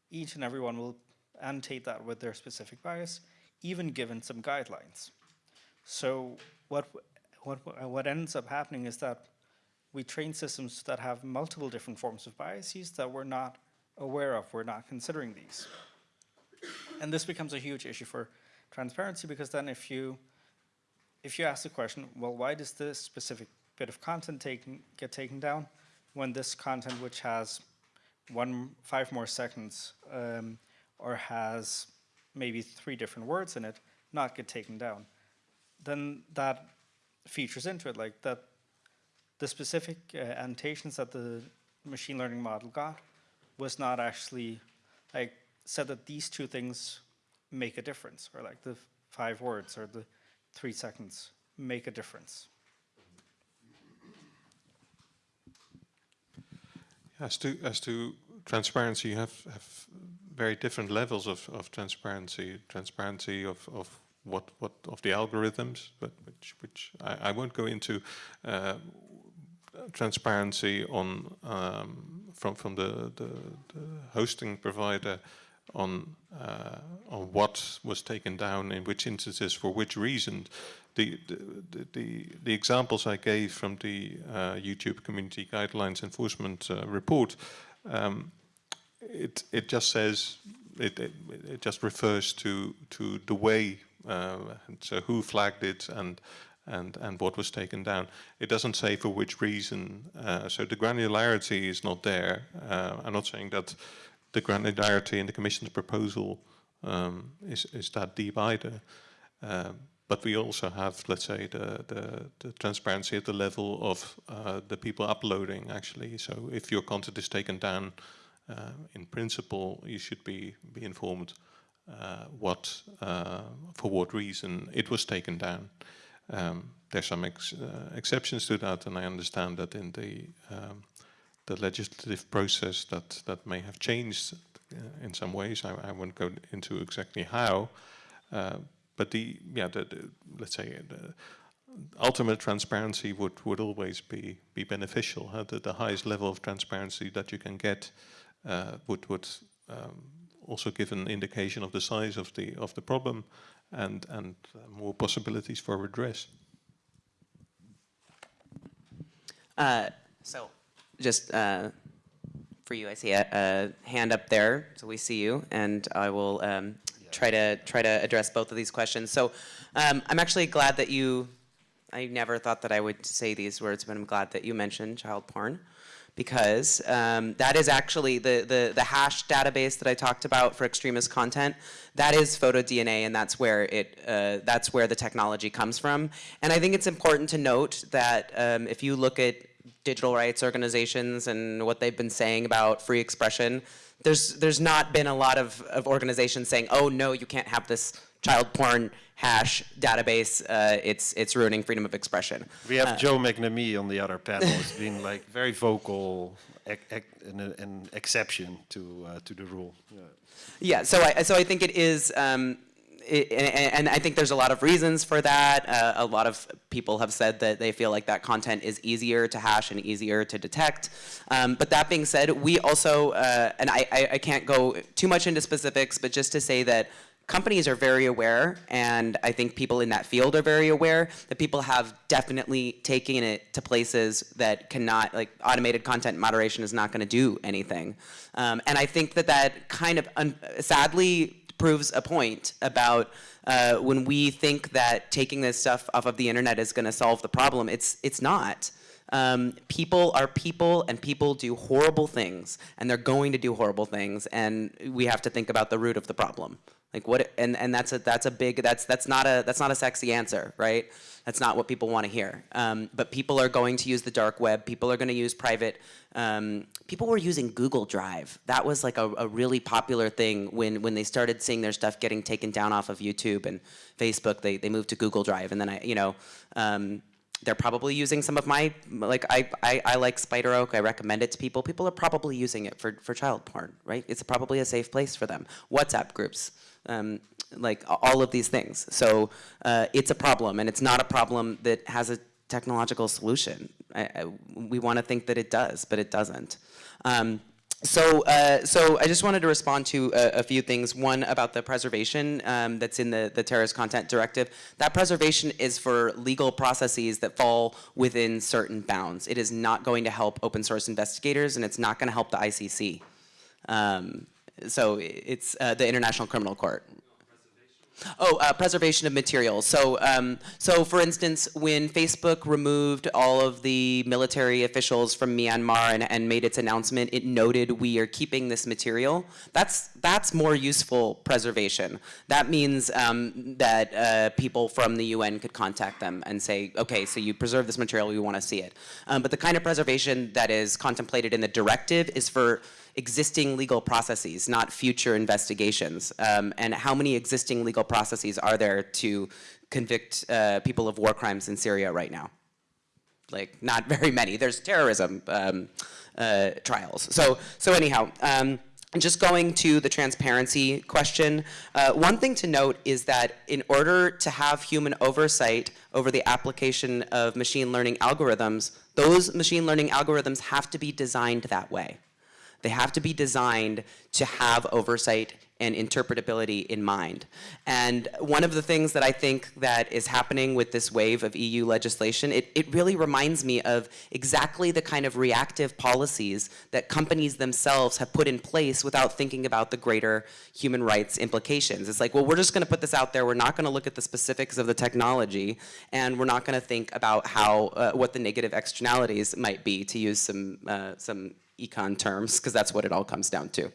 each and everyone will annotate that with their specific bias, even given some guidelines. So what, what, what ends up happening is that we train systems that have multiple different forms of biases that we're not aware of, we're not considering these. And this becomes a huge issue for transparency because then if you if you ask the question, well, why does this specific bit of content taken, get taken down when this content which has one five more seconds um, or has maybe three different words in it not get taken down? Then that features into it, like that the specific uh, annotations that the machine learning model got was not actually like said that these two things make a difference or like the five words or the three seconds make a difference. As to as to transparency, you have, have very different levels of, of transparency. Transparency of, of what what of the algorithms, but which which I, I won't go into. Uh, transparency on um, from from the, the, the, hosting provider on uh, on what was taken down in which instances for which reason. The the the, the examples I gave from the uh, YouTube Community Guidelines Enforcement uh, report, um, it it just says it, it, it just refers to to the way uh, so who flagged it and and, and what was taken down. It doesn't say for which reason, uh, so the granularity is not there. Uh, I'm not saying that the granularity in the Commission's proposal um, is, is that deep either. Uh, but we also have, let's say, the, the, the transparency at the level of uh, the people uploading, actually. So if your content is taken down, in principle, you should be, be informed uh, what, for what reason it was taken down. Um, there's some ex uh, exceptions to that, and I understand that in the um, the legislative process that that may have changed uh, in some ways. I, I, won't go into exactly how, uh, but the yeah, the, the, let's say the ultimate transparency would would always be be beneficial. Huh? The, the highest level of transparency that you can get uh, would would um, also give an indication of the size of the of the problem and, and uh, more possibilities for redress. Uh, so, just uh, for you, I see a, a hand up there, so we see you, and I will um, try to try to address both of these questions. So, um, I'm actually glad that you. I never thought that I would say these words, but I'm glad that you mentioned child porn because um, that is actually the, the, the hash database that I talked about for extremist content. That is PhotoDNA, and that's where it uh, that's where the technology comes from. And I think it's important to note that um, if you look at digital rights organizations and what they've been saying about free expression, there's there's not been a lot of, of organizations saying, oh no, you can't have this child porn hash database, uh, it's it's ruining freedom of expression. We have Uh, Joe McNamee on the other panel. He's been like very vocal, ec- ec- an, an exception to uh, to the rule. Yeah. Yeah, so I, so I think it is, um, it, and, and I think there's a lot of reasons for that. Uh, a lot of people have said that they feel like that content is easier to hash and easier to detect. Um, but that being said, we also, uh, and I, I, I can't go too much into specifics, but just to say that companies are very aware, and I think people in that field are very aware that people have definitely taken it to places that cannot, like automated content moderation is not going to do anything. Um, and I think that that kind of sadly proves a point about uh, when we think that taking this stuff off of the internet is going to solve the problem. It's it's not. Um, people are people, and people do horrible things, and they're going to do horrible things, and we have to think about the root of the problem. Like what? And and that's a that's a big that's that's not a that's not a sexy answer, right? That's not what people want to hear. Um, but people are going to use the dark web. People are going to use private. Um, people were using Google Drive. That was like a, a really popular thing when when they started seeing their stuff getting taken down off of YouTube and Facebook. They they moved to Google Drive, and then I you know. Um, they're probably using some of my like I, I I like SpiderOak. I recommend it to people. People are probably using it for for child porn, right? It's probably a safe place for them. WhatsApp groups, um, like all of these things. So uh, it's a problem, and it's not a problem that has a technological solution. I, I, we want to think that it does, but it doesn't. Um, so, uh, so I just wanted to respond to a, a few things. One about the preservation um, that's in the, the terrorist content directive. That preservation is for legal processes that fall within certain bounds. It is not going to help open source investigators, and it's not going to help the ICC. Um, so it's uh, the International Criminal Court. Oh, uh, preservation of materials. So, um, so for instance, when Facebook removed all of the military officials from Myanmar and, and made its announcement, it noted we are keeping this material. That's that's more useful preservation. That means um, that uh, people from the UN could contact them and say, okay, so you preserve this material, we want to see it. Um, but the kind of preservation that is contemplated in the directive is for existing legal processes, not future investigations. Um, and how many existing legal processes are there to convict uh, people of war crimes in Syria right now? Like, not very many. There's terrorism um, uh, trials. So, so anyhow, um, just going to the transparency question, uh, one thing to note is that in order to have human oversight over the application of machine learning algorithms, those machine learning algorithms have to be designed that way. They have to be designed to have oversight and interpretability in mind. And one of the things that I think that is happening with this wave of EU legislation, it, it really reminds me of exactly the kind of reactive policies that companies themselves have put in place without thinking about the greater human rights implications. It's like, well, we're just gonna put this out there, we're not gonna look at the specifics of the technology, and we're not gonna think about how, uh, what the negative externalities might be, to use some, uh, some econ terms, because that's what it all comes down to.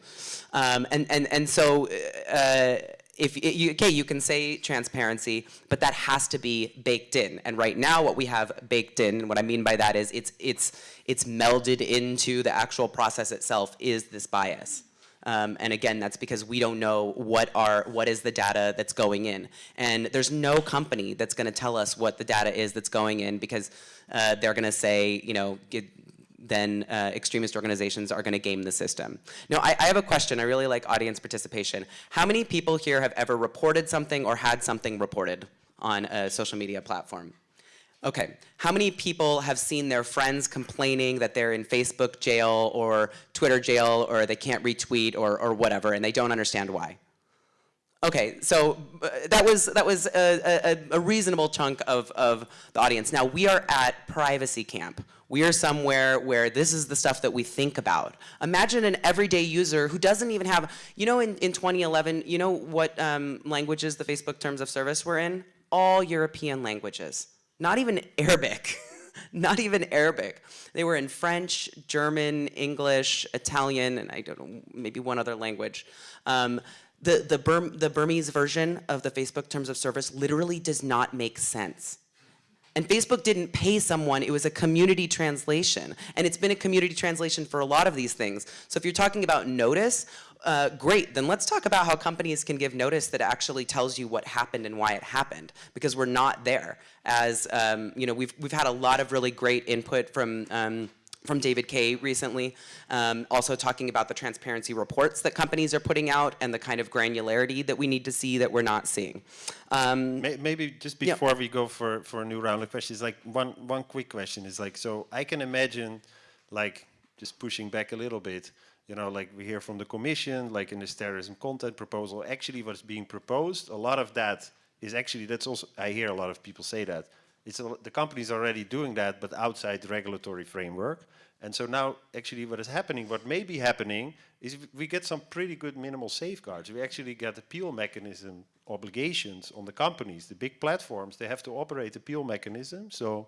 Um, and, and, and so, uh, if you, okay, you can say transparency, but that has to be baked in. And right now, what we have baked in, and what I mean by that is it's, it's, it's melded into the actual process itself is this bias. Um, and again, that's because we don't know what are what is the data that's going in, and there's no company that's going to tell us what the data is that's going in because uh, they're going to say, you know, then uh, extremist organizations are going to game the system. Now, I, I, have a question. I really like audience participation. How many people here have ever reported something or had something reported on a social media platform? Okay, how many people have seen their friends complaining that they're in Facebook jail or Twitter jail or they can't retweet or, or whatever and they don't understand why? Okay, so uh, that was that was a, a, a reasonable chunk of, of the audience. Now we are at privacy camp. We are somewhere where this is the stuff that we think about. Imagine an everyday user who doesn't even have, you know, in, in 2011, you know what um, languages the Facebook terms of service were in? All European languages, not even Arabic. not even Arabic. They were in French, German, English, Italian, and I don't know, maybe one other language. Um, the, the, the Burmese version of the Facebook Terms of Service literally does not make sense. And Facebook didn't pay someone, it was a community translation. And it's been a community translation for a lot of these things. So if you're talking about notice, uh, great, then let's talk about how companies can give notice that actually tells you what happened and why it happened, because we're not there. As, um, you know, we've, we've had a lot of really great input from um, from David Kaye recently, um, also talking about the transparency reports that companies are putting out and the kind of granularity that we need to see that we're not seeing. Um, Maybe just before we go for, for a new round of questions, like one, one quick question is like, so I can imagine like just pushing back a little bit, you know, like we hear from the commission, like in this terrorism content proposal, actually what's being proposed, a lot of that is actually, that's also, I hear a lot of people say that, it's a, the company's already doing that, but outside the regulatory framework. And so now, actually, what is happening, what may be happening, is we get some pretty good minimal safeguards. We actually get appeal mechanism obligations on the companies. The big platforms, they have to operate the appeal mechanism. So,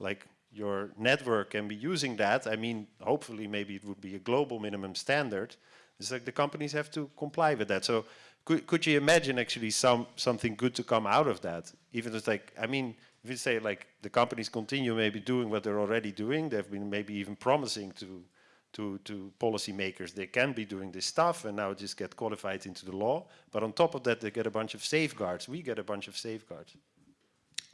like, your network can be using that. I mean, hopefully, maybe it would be a global minimum standard. It's like the companies have to comply with that. So, could, could you imagine actually some something good to come out of that? Even it's like, I mean, if you say like the companies continue maybe doing what they're already doing, they've been maybe even promising to to to policymakers they can be doing this stuff and now just get qualified into the law. But on top of that, they get a bunch of safeguards. We get a bunch of safeguards.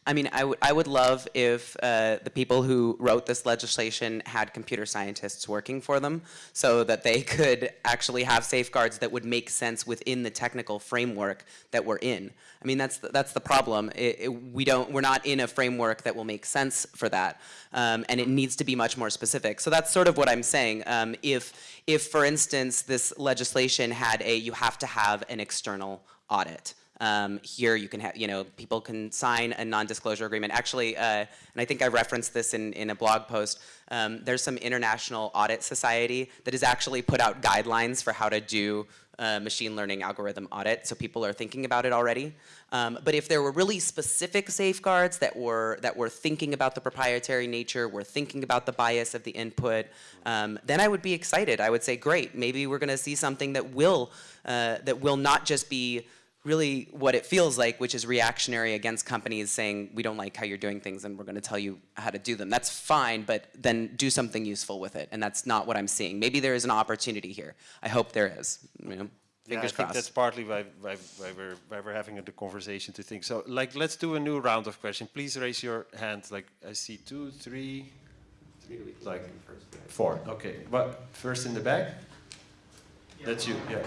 I mean, I, I would love if uh, the people who wrote this legislation had computer scientists working for them so that they could actually have safeguards that would make sense within the technical framework that we're in. I mean, that's the, that's the problem. It, it, we don't, we're not in a framework that will make sense for that. Um, and it needs to be much more specific. So that's sort of what I'm saying. Um, if, if, for instance, this legislation had a, you have to have an external audit. Um, here you can have, you know, people can sign a non-disclosure agreement. Actually, uh, and I think I referenced this in, in a blog post, um, there's some international audit society that has actually put out guidelines for how to do uh, machine learning algorithm audit, so people are thinking about it already. Um, but if there were really specific safeguards that were that were thinking about the proprietary nature, were thinking about the bias of the input, um, then I would be excited. I would say, great, maybe we're going to see something that will uh, that will not just be really what it feels like, which is reactionary against companies saying, we don't like how you're doing things and we're going to tell you how to do them. That's fine, but then do something useful with it. And that's not what I'm seeing. Maybe there is an opportunity here. I hope there is. You know, yeah, I fingers think that's partly why, why, why, we're, why we're having the conversation to think. So, like, let's do a new round of questions. Please raise your hand. Like, I see two, three, three like four. Okay, but first in the back? That's you, yeah.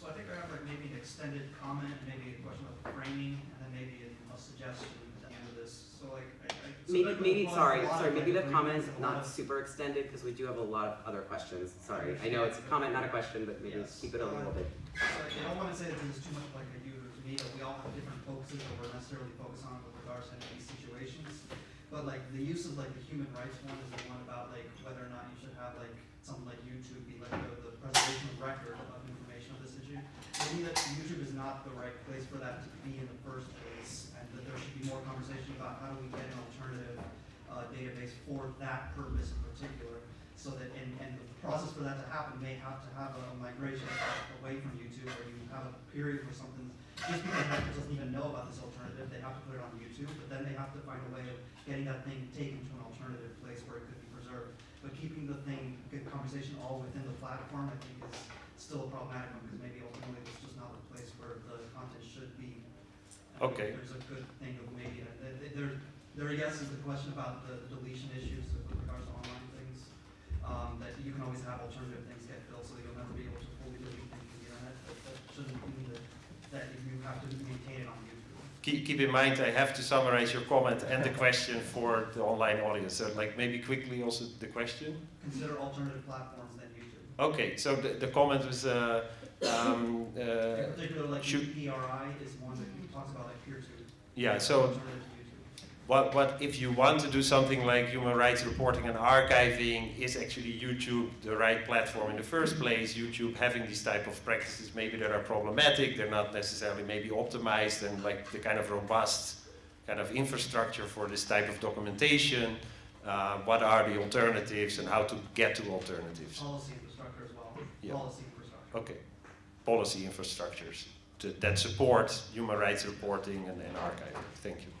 So I think I have like maybe an extended comment, maybe a question about framing, and then maybe a suggestion at the end of this. So like, I, I. so Maybe, maybe, a sorry, sorry, maybe the like, comment agreements and a not of- super extended, because we do have a lot of other questions, sorry. I know it's a comment, not a question, but maybe Yes. keep it a little bit. So I don't wanna say that this is too much like a you or me, but we all have different focuses that we're necessarily focused on with regards to any of these situations. But like the use of like the human rights one is the one about like whether or not you should have like something like YouTube be like the, the preservation of record of information of this issue. Maybe that YouTube is not the right place for that to be in the first place, and that there should be more conversation about how do we get an alternative uh, database for that purpose in particular. So that, and, and the process for that to happen may have to have a migration away from YouTube, where you have a period where something, just because Apple doesn't even know about this alternative, they have to put it on YouTube, but then they have to find a way of getting that thing taken to an alternative place where it could be preserved. But keeping the thing, good conversation all within the platform, I think is still a problematic one, because maybe ultimately it's just not the place where the content should be. Okay. There's a good thing of maybe, uh, th- th- there, there, I guess, is the question about the deletion issues with regards to online things. Um, that you can always have alternative things get built, so that you'll never be able to fully delete things from the internet, but that shouldn't mean that, that you have to maintain it on YouTube. Keep, keep in mind, I have to summarize your comment and the question for the online audience. So, like, maybe quickly also the question. Consider alternative platforms than YouTube. Okay, so the, the comment was uh, um, uh, In particular, like should- PRI is one that talks about like peer to. yeah, so alternative to YouTube. What, what if you want to do something like human rights reporting and archiving, is actually YouTube the right platform in the first place? YouTube having these type of practices, maybe that are problematic, they're not necessarily maybe optimized and like the kind of robust kind of infrastructure for this type of documentation. Uh, what are the alternatives and how to get to alternatives? Policy infrastructure as well. Yeah. Policy infrastructure. Okay, policy infrastructures to, that support human rights reporting and, and archiving. Thank you.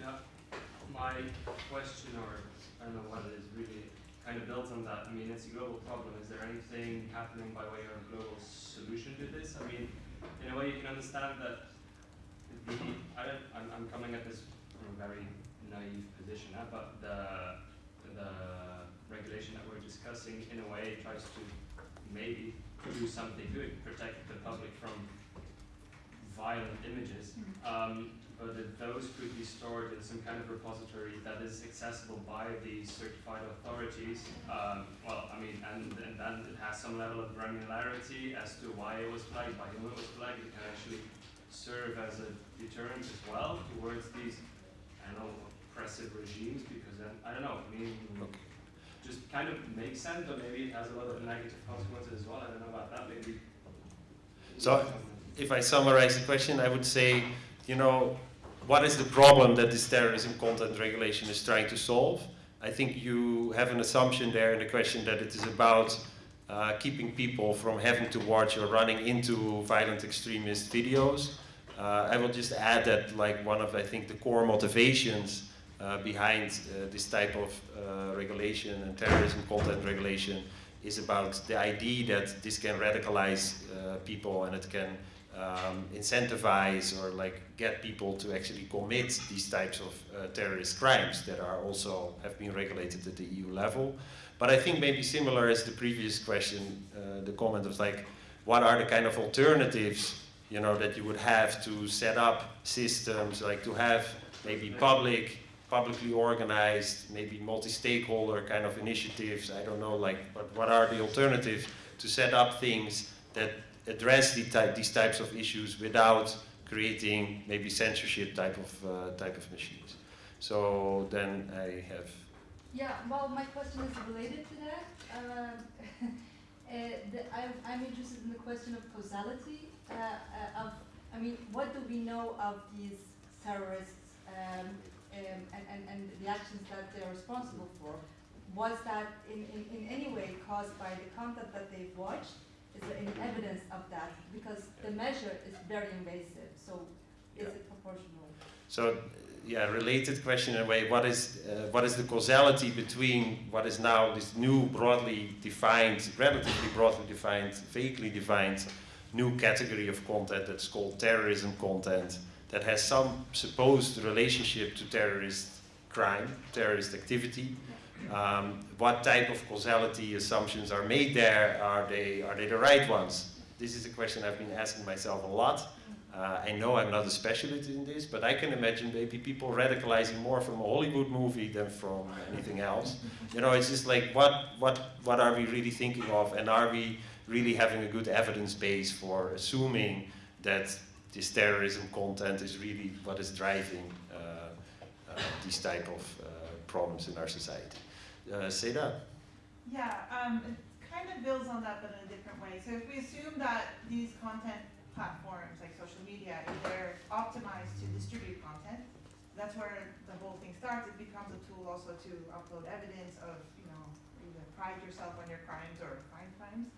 Yeah, my question, or I don't know what it is, really kind of builds on that. I mean, it's a global problem. Is there anything happening by way of a global solution to this? I mean, in a way, you can understand that the I don't, I'm, I'm coming at this from a very naive position, uh, but the the regulation that we're discussing, in a way, tries to maybe do something good, protect the public from violent images. Um, but if those could be stored in some kind of repository that is accessible by the certified authorities, um, well, I mean, and, and then it has some level of granularity as to why it was flagged, by whom it was flagged, it can actually serve as a deterrent as well towards these, I don't know, oppressive regimes, because then, I don't know, I mean, Okay. just kind of makes sense, but maybe it has a lot of negative consequences as well, I don't know about that, maybe. So, if I summarize the question, I would say, you know, what is the problem that this terrorism content regulation is trying to solve? I think you have an assumption there in the question that it is about uh, keeping people from having to watch or running into violent extremist videos. Uh, I will just add that, like, one of I think the core motivations uh, behind uh, this type of uh, regulation and terrorism content regulation is about the idea that this can radicalize uh, people and it can um, incentivize or like get people to actually commit these types of uh, terrorist crimes that are also have been regulated at the EU level. But I think maybe similar as the previous question, uh, the comment was like, what are the kind of alternatives, you know, that you would have to set up systems, like to have maybe public, publicly organized, maybe multi-stakeholder kind of initiatives. I don't know, like, but what are the alternatives to set up things that address the these types of issues without creating maybe censorship type of uh, type of machines. So then I have Yeah, well, my question is related to that. Um, uh, the, I'm, I'm interested in the question of causality. Uh, uh, of, I mean, what do we know of these terrorists um, um, and, and, and the actions that they're responsible for? Was that in, in, in any way caused by the content that they've watched? Is there any evidence of that? Because the measure is very invasive, so is Yeah. it proportional? So, yeah, related question in a way. What is uh, what is the causality between what is now this new broadly defined, relatively broadly defined, vaguely defined new category of content that's called terrorism content that has some supposed relationship to terrorist crime, terrorist activity? Um, what type of causality assumptions are made there? Are they are they the right ones? This is a question I've been asking myself a lot. Uh, I know I'm not a specialist in this, but I can imagine maybe people radicalizing more from a Hollywood movie than from anything else. You know, it's just like what what what are we really thinking of, and are we really having a good evidence base for assuming that this terrorism content is really what is driving uh, uh, these type of uh, problems in our society? Uh, say that. Yeah, um, it kind of builds on that, but in a different way. So if we assume that these content platforms, like social media, they're optimized to distribute content, that's where the whole thing starts. It becomes a tool also to upload evidence of, you know, either pride yourself on your crimes or find crimes.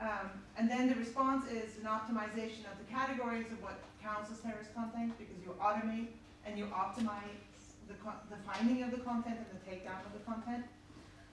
Um, and then the response is an optimization of the categories of what counts as terrorist content because you automate and you optimize the, the finding of the content and the takedown of the content.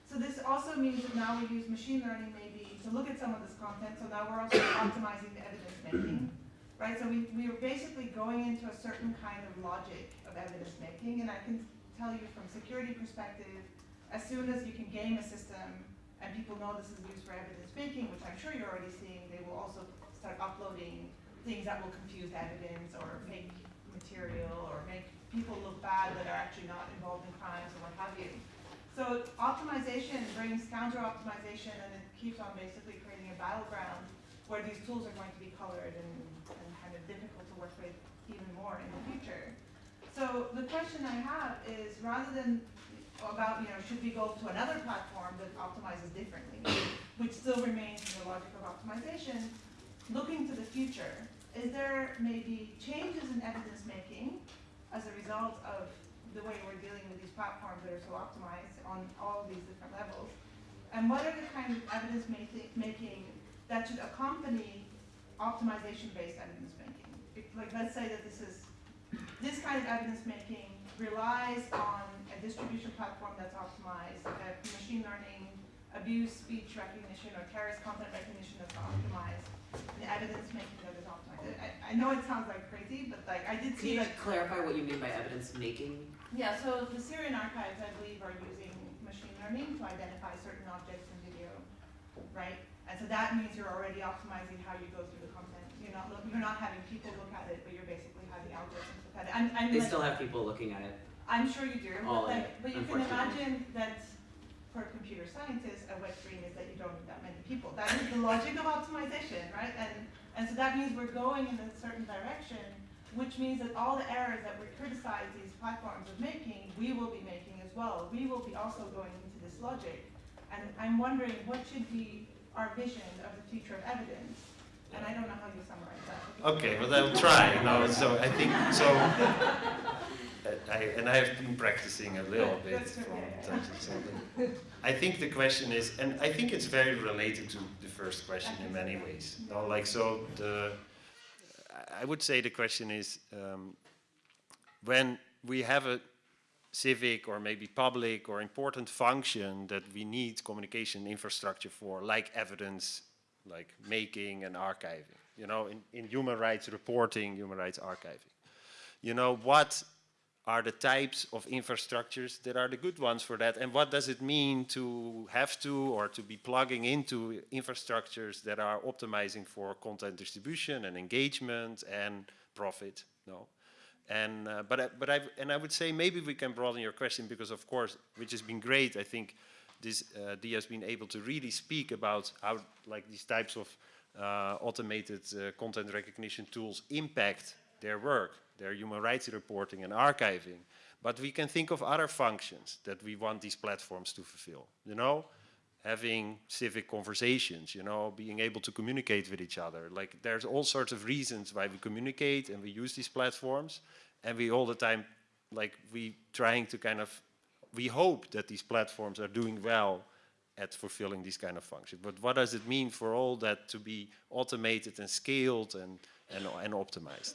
So this also means that now we use machine learning maybe to look at some of this content, so now we're also optimizing the evidence making, right? So we, we are basically going into a certain kind of logic of evidence making, and I can tell you from security perspective, as soon as you can game a system and people know this is used for evidence making, which I'm sure you're already seeing, they will also start uploading things that will confuse evidence or fake material or make people look bad that are actually not involved in crimes or what have you. So optimization brings counter optimization and it keeps on basically creating a battleground where these tools are going to be colored and, and kind of difficult to work with even more in the future. So the question I have is, rather than about, you know, should we go to another platform that optimizes differently, which still remains in the logic of optimization, looking to the future, is there maybe changes in evidence making as a result of the way we're dealing with these platforms that are so optimized on all these different levels? And what are the kind of evidence making that should accompany optimization-based evidence making? If, like, let's say that this is, this kind of evidence making relies on a distribution platform that's optimized, uh, machine learning, abuse speech recognition, or terrorist content recognition that's optimized, and evidence making. I, know it sounds like crazy, but like, I did Can see you like, clarify what you mean by evidence making? yeah, so the Syrian archives, I believe, are using machine learning to identify certain objects in video, right? And so that means you're already optimizing how you go through the content. You're not look, you're not having people look at it, but you're basically having algorithms look at it. I'm, I'm They like, still have people looking at it. I'm sure you do, All but like, it, but you can imagine that for a computer scientists, a wet dream is that you don't need that many people. That is the logic of optimization, right? And, and so that means we're going in a certain direction, which means that all the errors that we criticize these platforms of making, we will be making as well. We will be also going into this logic. And I'm wondering what should be our vision of the future of evidence? And I don't know how you summarize that. Okay, well I'll try. No, so I think so. I, and I have been practicing a little bit from time to time. I think the question is, and I think it's very related to the first question in many ways. No, like so the. I would say the question is um, when we have a civic or maybe public or important function that we need communication infrastructure for, like evidence, like making and archiving, you know, in, in human rights reporting, human rights archiving. You know, what are the types of infrastructures that are the good ones for that and what does it mean to have to or to be plugging into infrastructures that are optimizing for content distribution and engagement and profit, no? And uh, but I, but I and I would say maybe we can broaden your question because of course, which has been great. I think this uh, Dia has been able to really speak about how like these types of uh, automated uh, content recognition tools impact their work, their human rights reporting and archiving. But we can think of other functions that we want these platforms to fulfill. You know, having civic conversations, you know, being able to communicate with each other. Like there's all sorts of reasons why we communicate and we use these platforms and we all the time, like we trying to kind of, we hope that these platforms are doing well at fulfilling these kind of functions. But what does it mean for all that to be automated and scaled and, and, and optimized?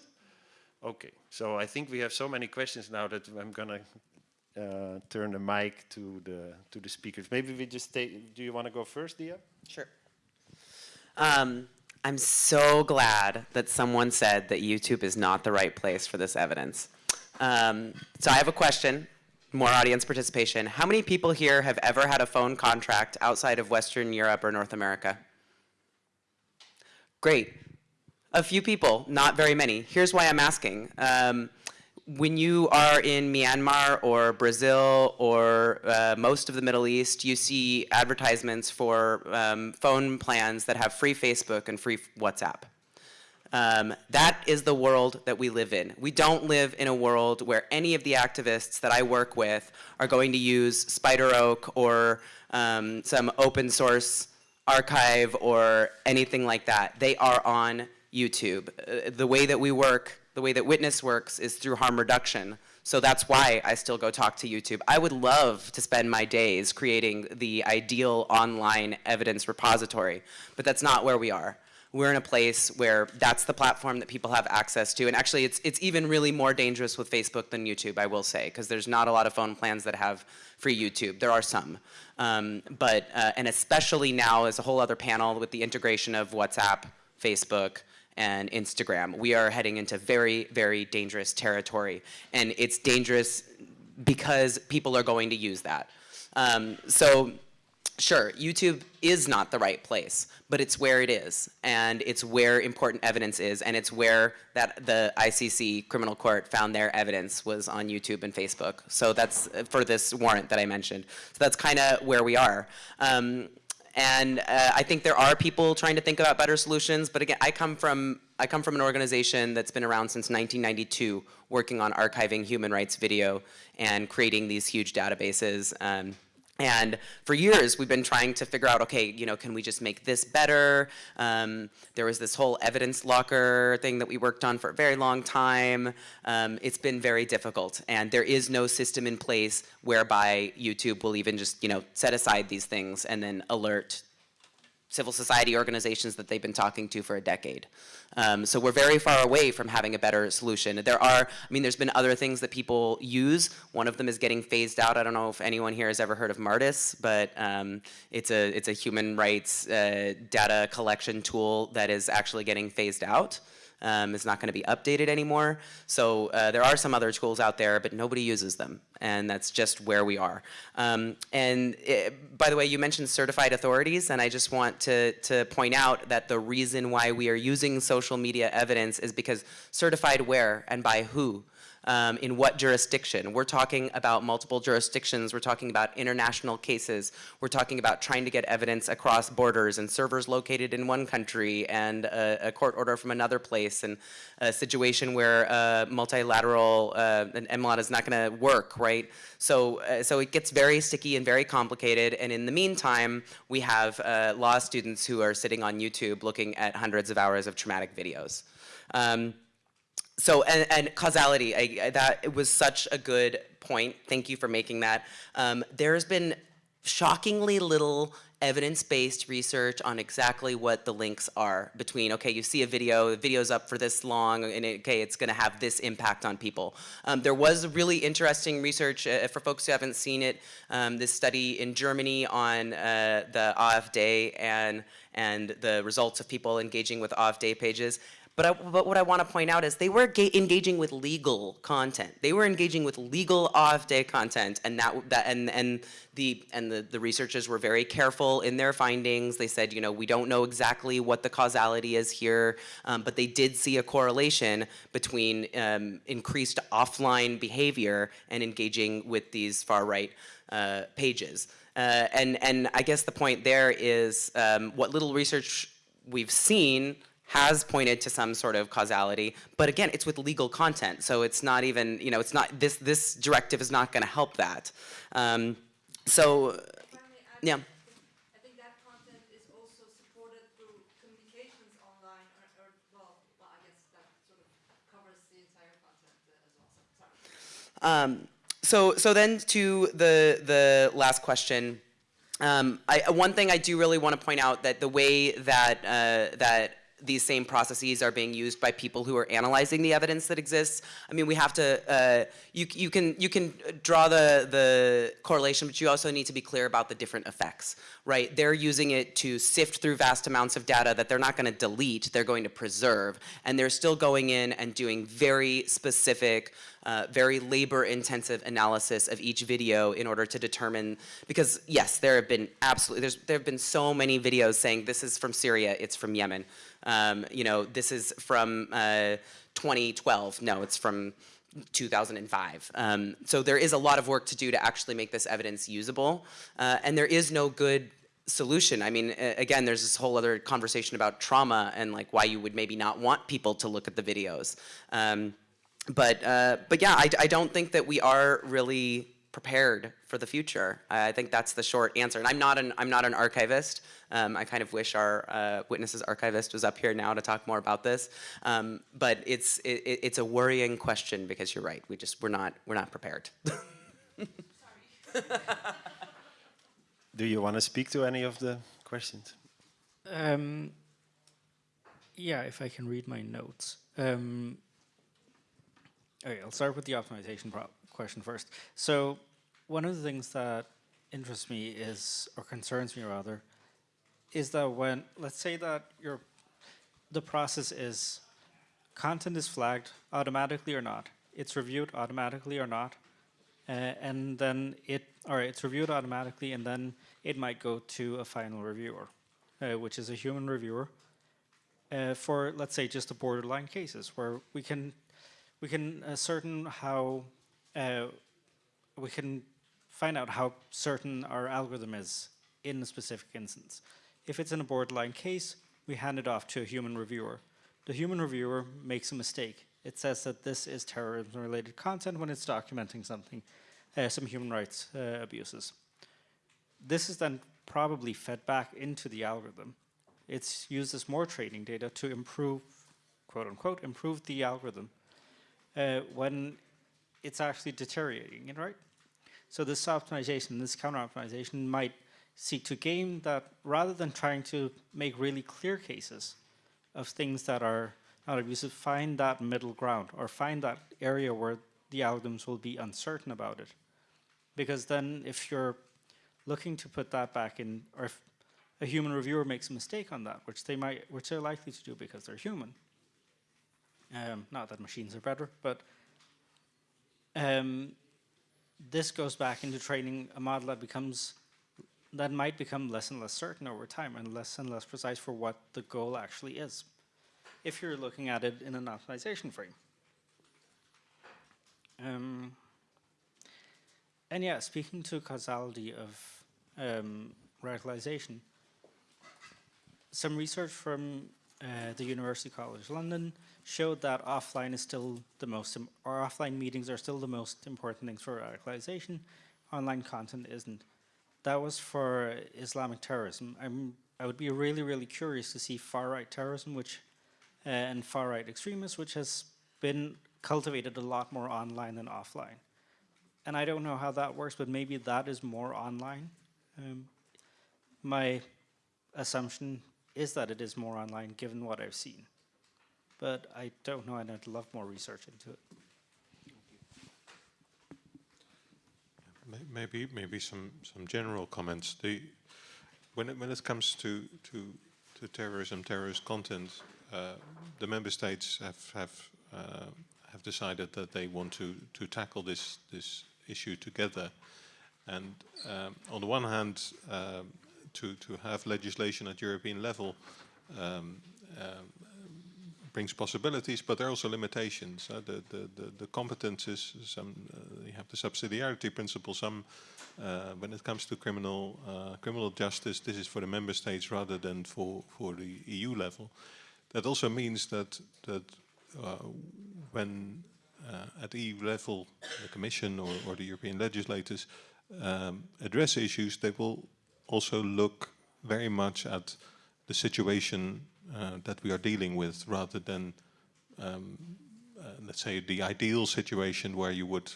Okay, so I think we have so many questions now that I'm gonna uh, turn the mic to the to the speakers. Maybe we just take. Do you want to go first, Dia? Sure. Um, I'm so glad that someone said that YouTube is not the right place for this evidence. Um, so I have a question, more audience participation. How many people here have ever had a phone contract outside of Western Europe or North America? Great. A few people, not very many. Here's why I'm asking. Um, when you are in Myanmar or Brazil or uh, most of the Middle East, you see advertisements for um, phone plans that have free Facebook and free WhatsApp. Um, that is the world that we live in. We don't live in a world where any of the activists that I work with are going to use SpiderOak or um, some open source archive or anything like that. They are on YouTube. Uh, the way that we work the way that Witness works is through harm reduction. So that's why I still go talk to YouTube. I would love to spend my days creating the ideal online evidence repository, but that's not where we are. We're in a place where that's the platform that people have access to. And actually, it's, it's even really more dangerous with Facebook than YouTube, I will say, because there's not a lot of phone plans that have free YouTube. There are some. Um, but, uh, and especially now, as a whole other panel with the integration of WhatsApp, Facebook, and Instagram. We are heading into very, very dangerous territory. And it's dangerous because people are going to use that. Um, so sure, YouTube is not the right place, but it's where it is. And it's where important evidence is. And it's where that the ICC criminal court found their evidence was on YouTube and Facebook. So that's for this warrant that I mentioned. So that's kind of where we are. Um, And uh, I think there are people trying to think about better solutions, but again, I come from I come from an organization that's been around since 1992, working on archiving human rights video and creating these huge databases. Um, and for years, we've been trying to figure out, okay, you know, can we just make this better? Um, there was this whole evidence locker thing that we worked on for a very long time. Um, it's been very difficult, and there is no system in place whereby YouTube will even just, you know, set aside these things and then alert civil society organizations that they've been talking to for a decade. Um, so we're very far away from having a better solution. There are, I mean, there's been other things that people use. One of them is getting phased out. I don't know if anyone here has ever heard of Martus, but um, it's a it's a human rights uh, data collection tool that is actually getting phased out um, is not going to be updated anymore. So uh, there are some other tools out there, but nobody uses them, and that's just where we are. Um, and it, by the way, you mentioned certified authorities, and I just want to, to point out that the reason why we are using social media evidence is because certified where and by who? Um, in what jurisdiction. We're talking about multiple jurisdictions. We're talking about international cases. We're talking about trying to get evidence across borders and servers located in one country and a, a court order from another place and a situation where uh, multilateral uh, an MLAT is not going to work, right? So, uh, so it gets very sticky and very complicated. And in the meantime, we have uh, law students who are sitting on YouTube looking at hundreds of hours of traumatic videos. Um, so and, and causality, I, I, that it was such a good point. Thank you for making that. Um, there's been shockingly little evidence-based research on exactly what the links are between, okay, you see a video, the video's up for this long, and it, okay, it's gonna have this impact on people. Um, there was really interesting research, uh, for folks who haven't seen it, um, this study in Germany on uh, the AfD and, and the results of people engaging with AfD pages. But, I, but what I want to point out is they were engaging with legal content. They were engaging with legal AfD content, and that, that and and the and the, the researchers were very careful in their findings. They said, you know, we don't know exactly what the causality is here, um, but they did see a correlation between um, increased offline behavior and engaging with these far right uh, pages. Uh, and and I guess the point there is um, what little research we've seen has pointed to some sort of causality, but again, it's with legal content, so it's not even, you know, it's not, this, this directive is not gonna help that. Um, so, yeah. I think that content is also supported through communications online, or, or well, well, I guess that sort of covers the entire content as well, so, sorry. Um, so, so then to the, the last question, um, I, one thing I do really want to point out that the way that, uh, that these same processes are being used by people who are analyzing the evidence that exists. I mean, we have to, uh, you, you, can, you can draw the, the correlation, but you also need to be clear about the different effects, right? They're using it to sift through vast amounts of data that they're not gonna delete, they're going to preserve, and they're still going in and doing very specific, uh, very labor-intensive analysis of each video in order to determine, because yes, there have been absolutely, there's, there have been so many videos saying this is from Syria, it's from Yemen. Um, you know, this is from uh, 2012. No, it's from 2005. Um, so there is a lot of work to do to actually make this evidence usable. Uh, and there is no good solution. I mean, again, there's this whole other conversation about trauma and like why you would maybe not want people to look at the videos. Um, but, uh, but yeah, I, I don't think that we are really prepared for the future. I think that's the short answer. And I'm not an, I'm not an archivist. Um, I kind of wish our uh, WITNESS's archivist was up here now to talk more about this. Um, but it's, it, it's a worrying question because you're right. We just, we're not, we're not prepared. Do you want to speak to any of the questions? Um, yeah, if I can read my notes. Um, okay, I'll start with the optimization question first. So one of the things that interests me is, or concerns me rather, is that when, let's say that your, the process is, content is flagged automatically or not, it's reviewed automatically or not, uh, and then it, or it's reviewed automatically and then it might go to a final reviewer, uh, which is a human reviewer, uh, for let's say just the borderline cases where we can we can ascertain how uh, we can find out how certain our algorithm is in a specific instance. If it's in a borderline case, we hand it off to a human reviewer. The human reviewer makes a mistake. It says that this is terrorism-related content when it's documenting something, uh, some human rights uh, abuses. This is then probably fed back into the algorithm. It's used as more training data to improve, quote unquote, improve the algorithm uh, when it's actually deteriorating right? So this optimization, this counter optimization might seek to gain that rather than trying to make really clear cases of things that are not abusive, find that middle ground or find that area where the algorithms will be uncertain about it. Because then if you're looking to put that back in, or if a human reviewer makes a mistake on that, which they might, which they're likely to do because they're human. Um, not that machines are better, but um, this goes back into training a model that becomes that might become less and less certain over time and less and less precise for what the goal actually is if you're looking at it in an optimization frame. Um, and yeah, speaking to causality of um, radicalization, some research from uh, the University College London showed that offline is still the most, or offline meetings are still the most important things for radicalization. Online content isn't. That was for Islamic terrorism. I'm, I would be really, really curious to see far-right terrorism, which uh, and far-right extremists, which has been cultivated a lot more online than offline. And I don't know how that works, but maybe that is more online. Um, my assumption is that it is more online, given what I've seen. But I don't know, and I'd love more research into it. Maybe maybe some some general comments. The when it when it comes to to to terrorism, terrorist content, uh, the member states have have uh, have decided that they want to to tackle this this issue together. And um, on the one hand, um, to to have legislation at European level um, um brings possibilities, but there are also limitations. Uh, the, the, the, the competences, some, uh, you have the subsidiarity principle. Some, uh, when it comes to criminal uh, criminal justice, this is for the member states rather than for for the EU level. That also means that that uh, when at EU level, the Commission or, or the European legislators um, address issues, they will also look very much at the situation uh, that we are dealing with rather than, um, uh, let's say, the ideal situation where you would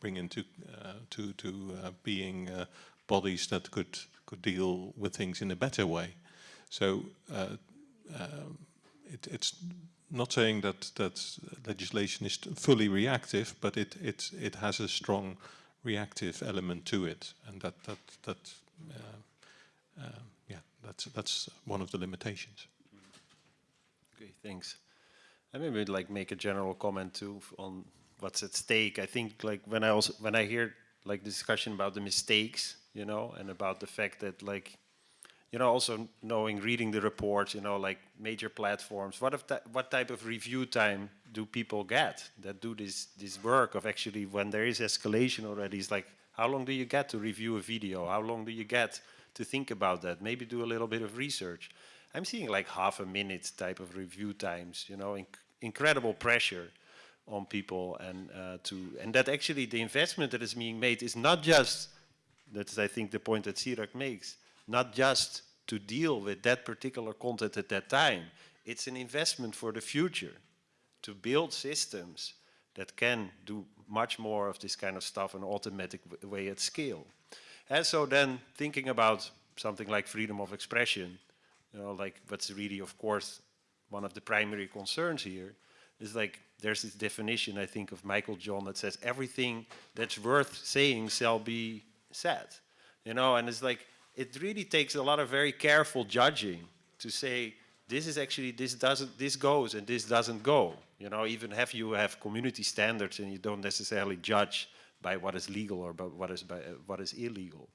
bring into uh, to, to uh, being uh, bodies that could, could deal with things in a better way. So it, it's not saying that, that legislation is fully reactive, but it, it, it has a strong reactive element to it, and that, that, that uh, yeah, that's, that's one of the limitations. Okay, thanks. I maybe like make a general comment too on what's at stake. I think like when I also when I hear like discussion about the mistakes, you know, and about the fact that like, you know, also knowing reading the reports, you know, like major platforms. What if what type of review time do people get that do this this work of actually when there is escalation already? It's like how long do you get to review a video? How long do you get to think about that? Maybe do a little bit of research. I'm seeing like half a minute type of review times, you know, inc incredible pressure on people and uh, to, and that actually the investment that is being made is not just, that's I think the point that Zeerak makes, not just to deal with that particular content at that time. It's an investment for the future to build systems that can do much more of this kind of stuff in an automatic way at scale. And so then thinking about something like freedom of expression, you know, like what's really, of course, one of the primary concerns here is like there's this definition, I think, of Meiklejohn that says everything that's worth saying shall be said. You know, and it's like it really takes a lot of very careful judging to say this is actually this doesn't this goes and this doesn't go. You know, even have you have community standards and you don't necessarily judge by what is legal or by what is by, uh, what is illegal.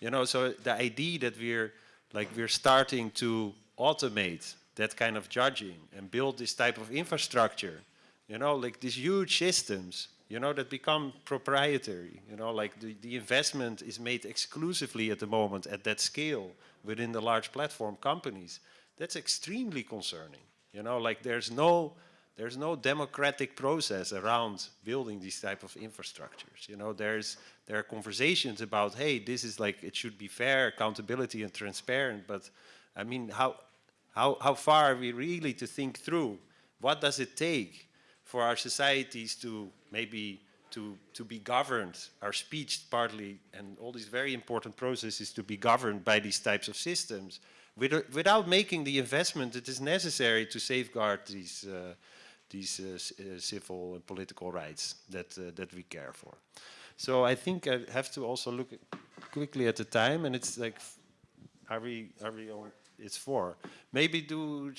You know, so the idea that we're like we're starting to automate that kind of judging and build this type of infrastructure, you know, like these huge systems you know, that become proprietary. You know, like the, the investment is made exclusively at the moment at that scale within the large platform companies. That's extremely concerning. You know, like there's no, there's no democratic process around building these type of infrastructures. You know, there's, there are conversations about, hey, this is like, it should be fair, accountability and transparent, but I mean, how, how, how far are we really to think through? What does it take for our societies to maybe to, to be governed, our speech partly, and all these very important processes to be governed by these types of systems, with, without making the investment that is necessary to safeguard these, uh, these uh, uh, civil and political rights that, uh, that we care for. So I think I have to also look quickly at the time, and it's like, are we, are we on, it's four. Maybe do,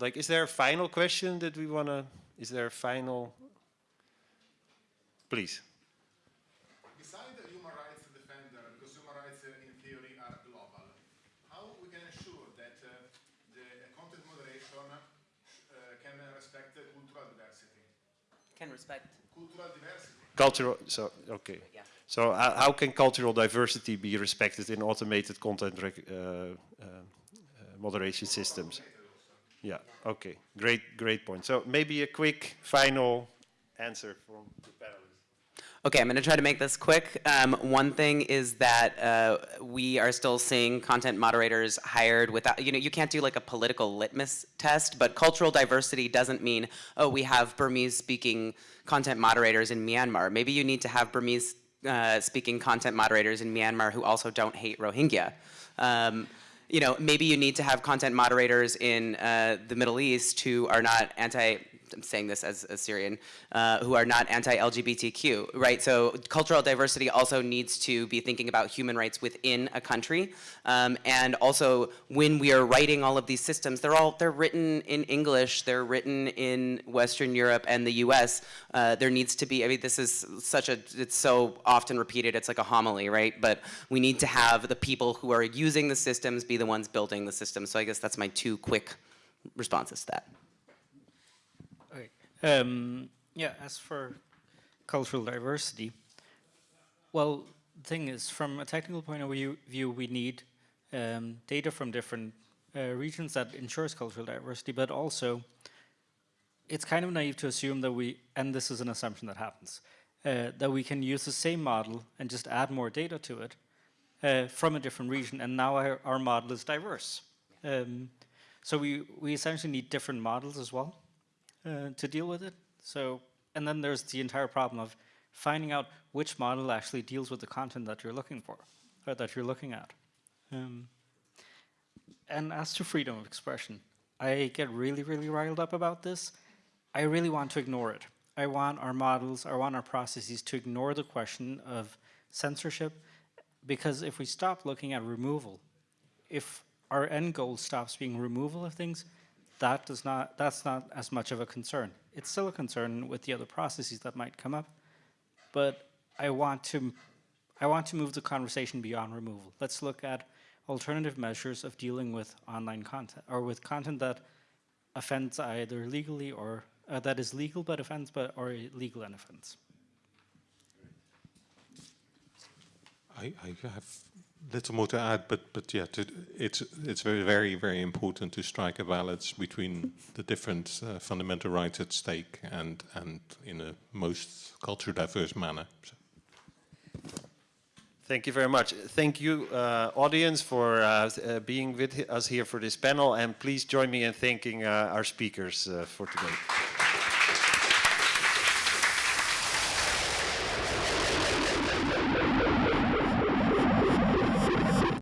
like, is there a final question that we want to, is there a final Please. Beside the human rights defender, because human rights uh, in theory are global, how we can ensure that uh, the content moderation uh, can respect cultural diversity? Can respect cultural diversity. Cultural. So okay. Yeah. So uh, how can cultural diversity be respected in automated content uh, uh, moderation systems? Yeah. Okay. Great. Great point. So maybe a quick final answer from the panel. Okay, I'm going to try to make this quick. Um, one thing is that uh, we are still seeing content moderators hired without, you know, you can't do like a political litmus test, but cultural diversity doesn't mean, oh, we have Burmese speaking content moderators in Myanmar. Maybe you need to have Burmese uh, speaking content moderators in Myanmar who also don't hate Rohingya. Um, you know, maybe you need to have content moderators in uh, the Middle East who are not anti, I'm saying this as a Syrian, uh, who are not anti-LGBTQ, right? So cultural diversity also needs to be thinking about human rights within a country. Um, and also when we are writing all of these systems, they're all, they're written in English, they're written in Western Europe and the US. Uh, there needs to be, I mean, this is such a, it's so often repeated, it's like a homily, right? But we need to have the people who are using the systems be the ones building the system. So I guess that's my two quick responses to that. Um, yeah, as for cultural diversity, well, the thing is, from a technical point of view, view we need um, data from different uh, regions that ensures cultural diversity, but also it's kind of naive to assume that we, and this is an assumption that happens, uh, that we can use the same model and just add more data to it uh, from a different region, and now our, our model is diverse. Um, so we, we essentially need different models as well uh, to deal with it. So, and then there's the entire problem of finding out which model actually deals with the content that you're looking for, or that you're looking at. Um, and as to freedom of expression, I get really, really riled up about this. I really want to ignore it. I want our models, I want our processes to ignore the question of censorship, because if we stop looking at removal, if our end goal stops being removal of things, that does not, that's not as much of a concern. It's still a concern with the other processes that might come up, but I want to, I want to move the conversation beyond removal. Let's look at alternative measures of dealing with online content, or with content that offends either legally or, uh, that is legal but offends, but or illegal and offends. I, I have little more to add, but but yeah, to, it's it's very very very important to strike a balance between the different uh, fundamental rights at stake and and in a most culture diverse manner. So. Thank you very much. Thank you, uh, audience, for uh, uh being with us here for this panel, and please join me in thanking uh, our speakers uh, for today.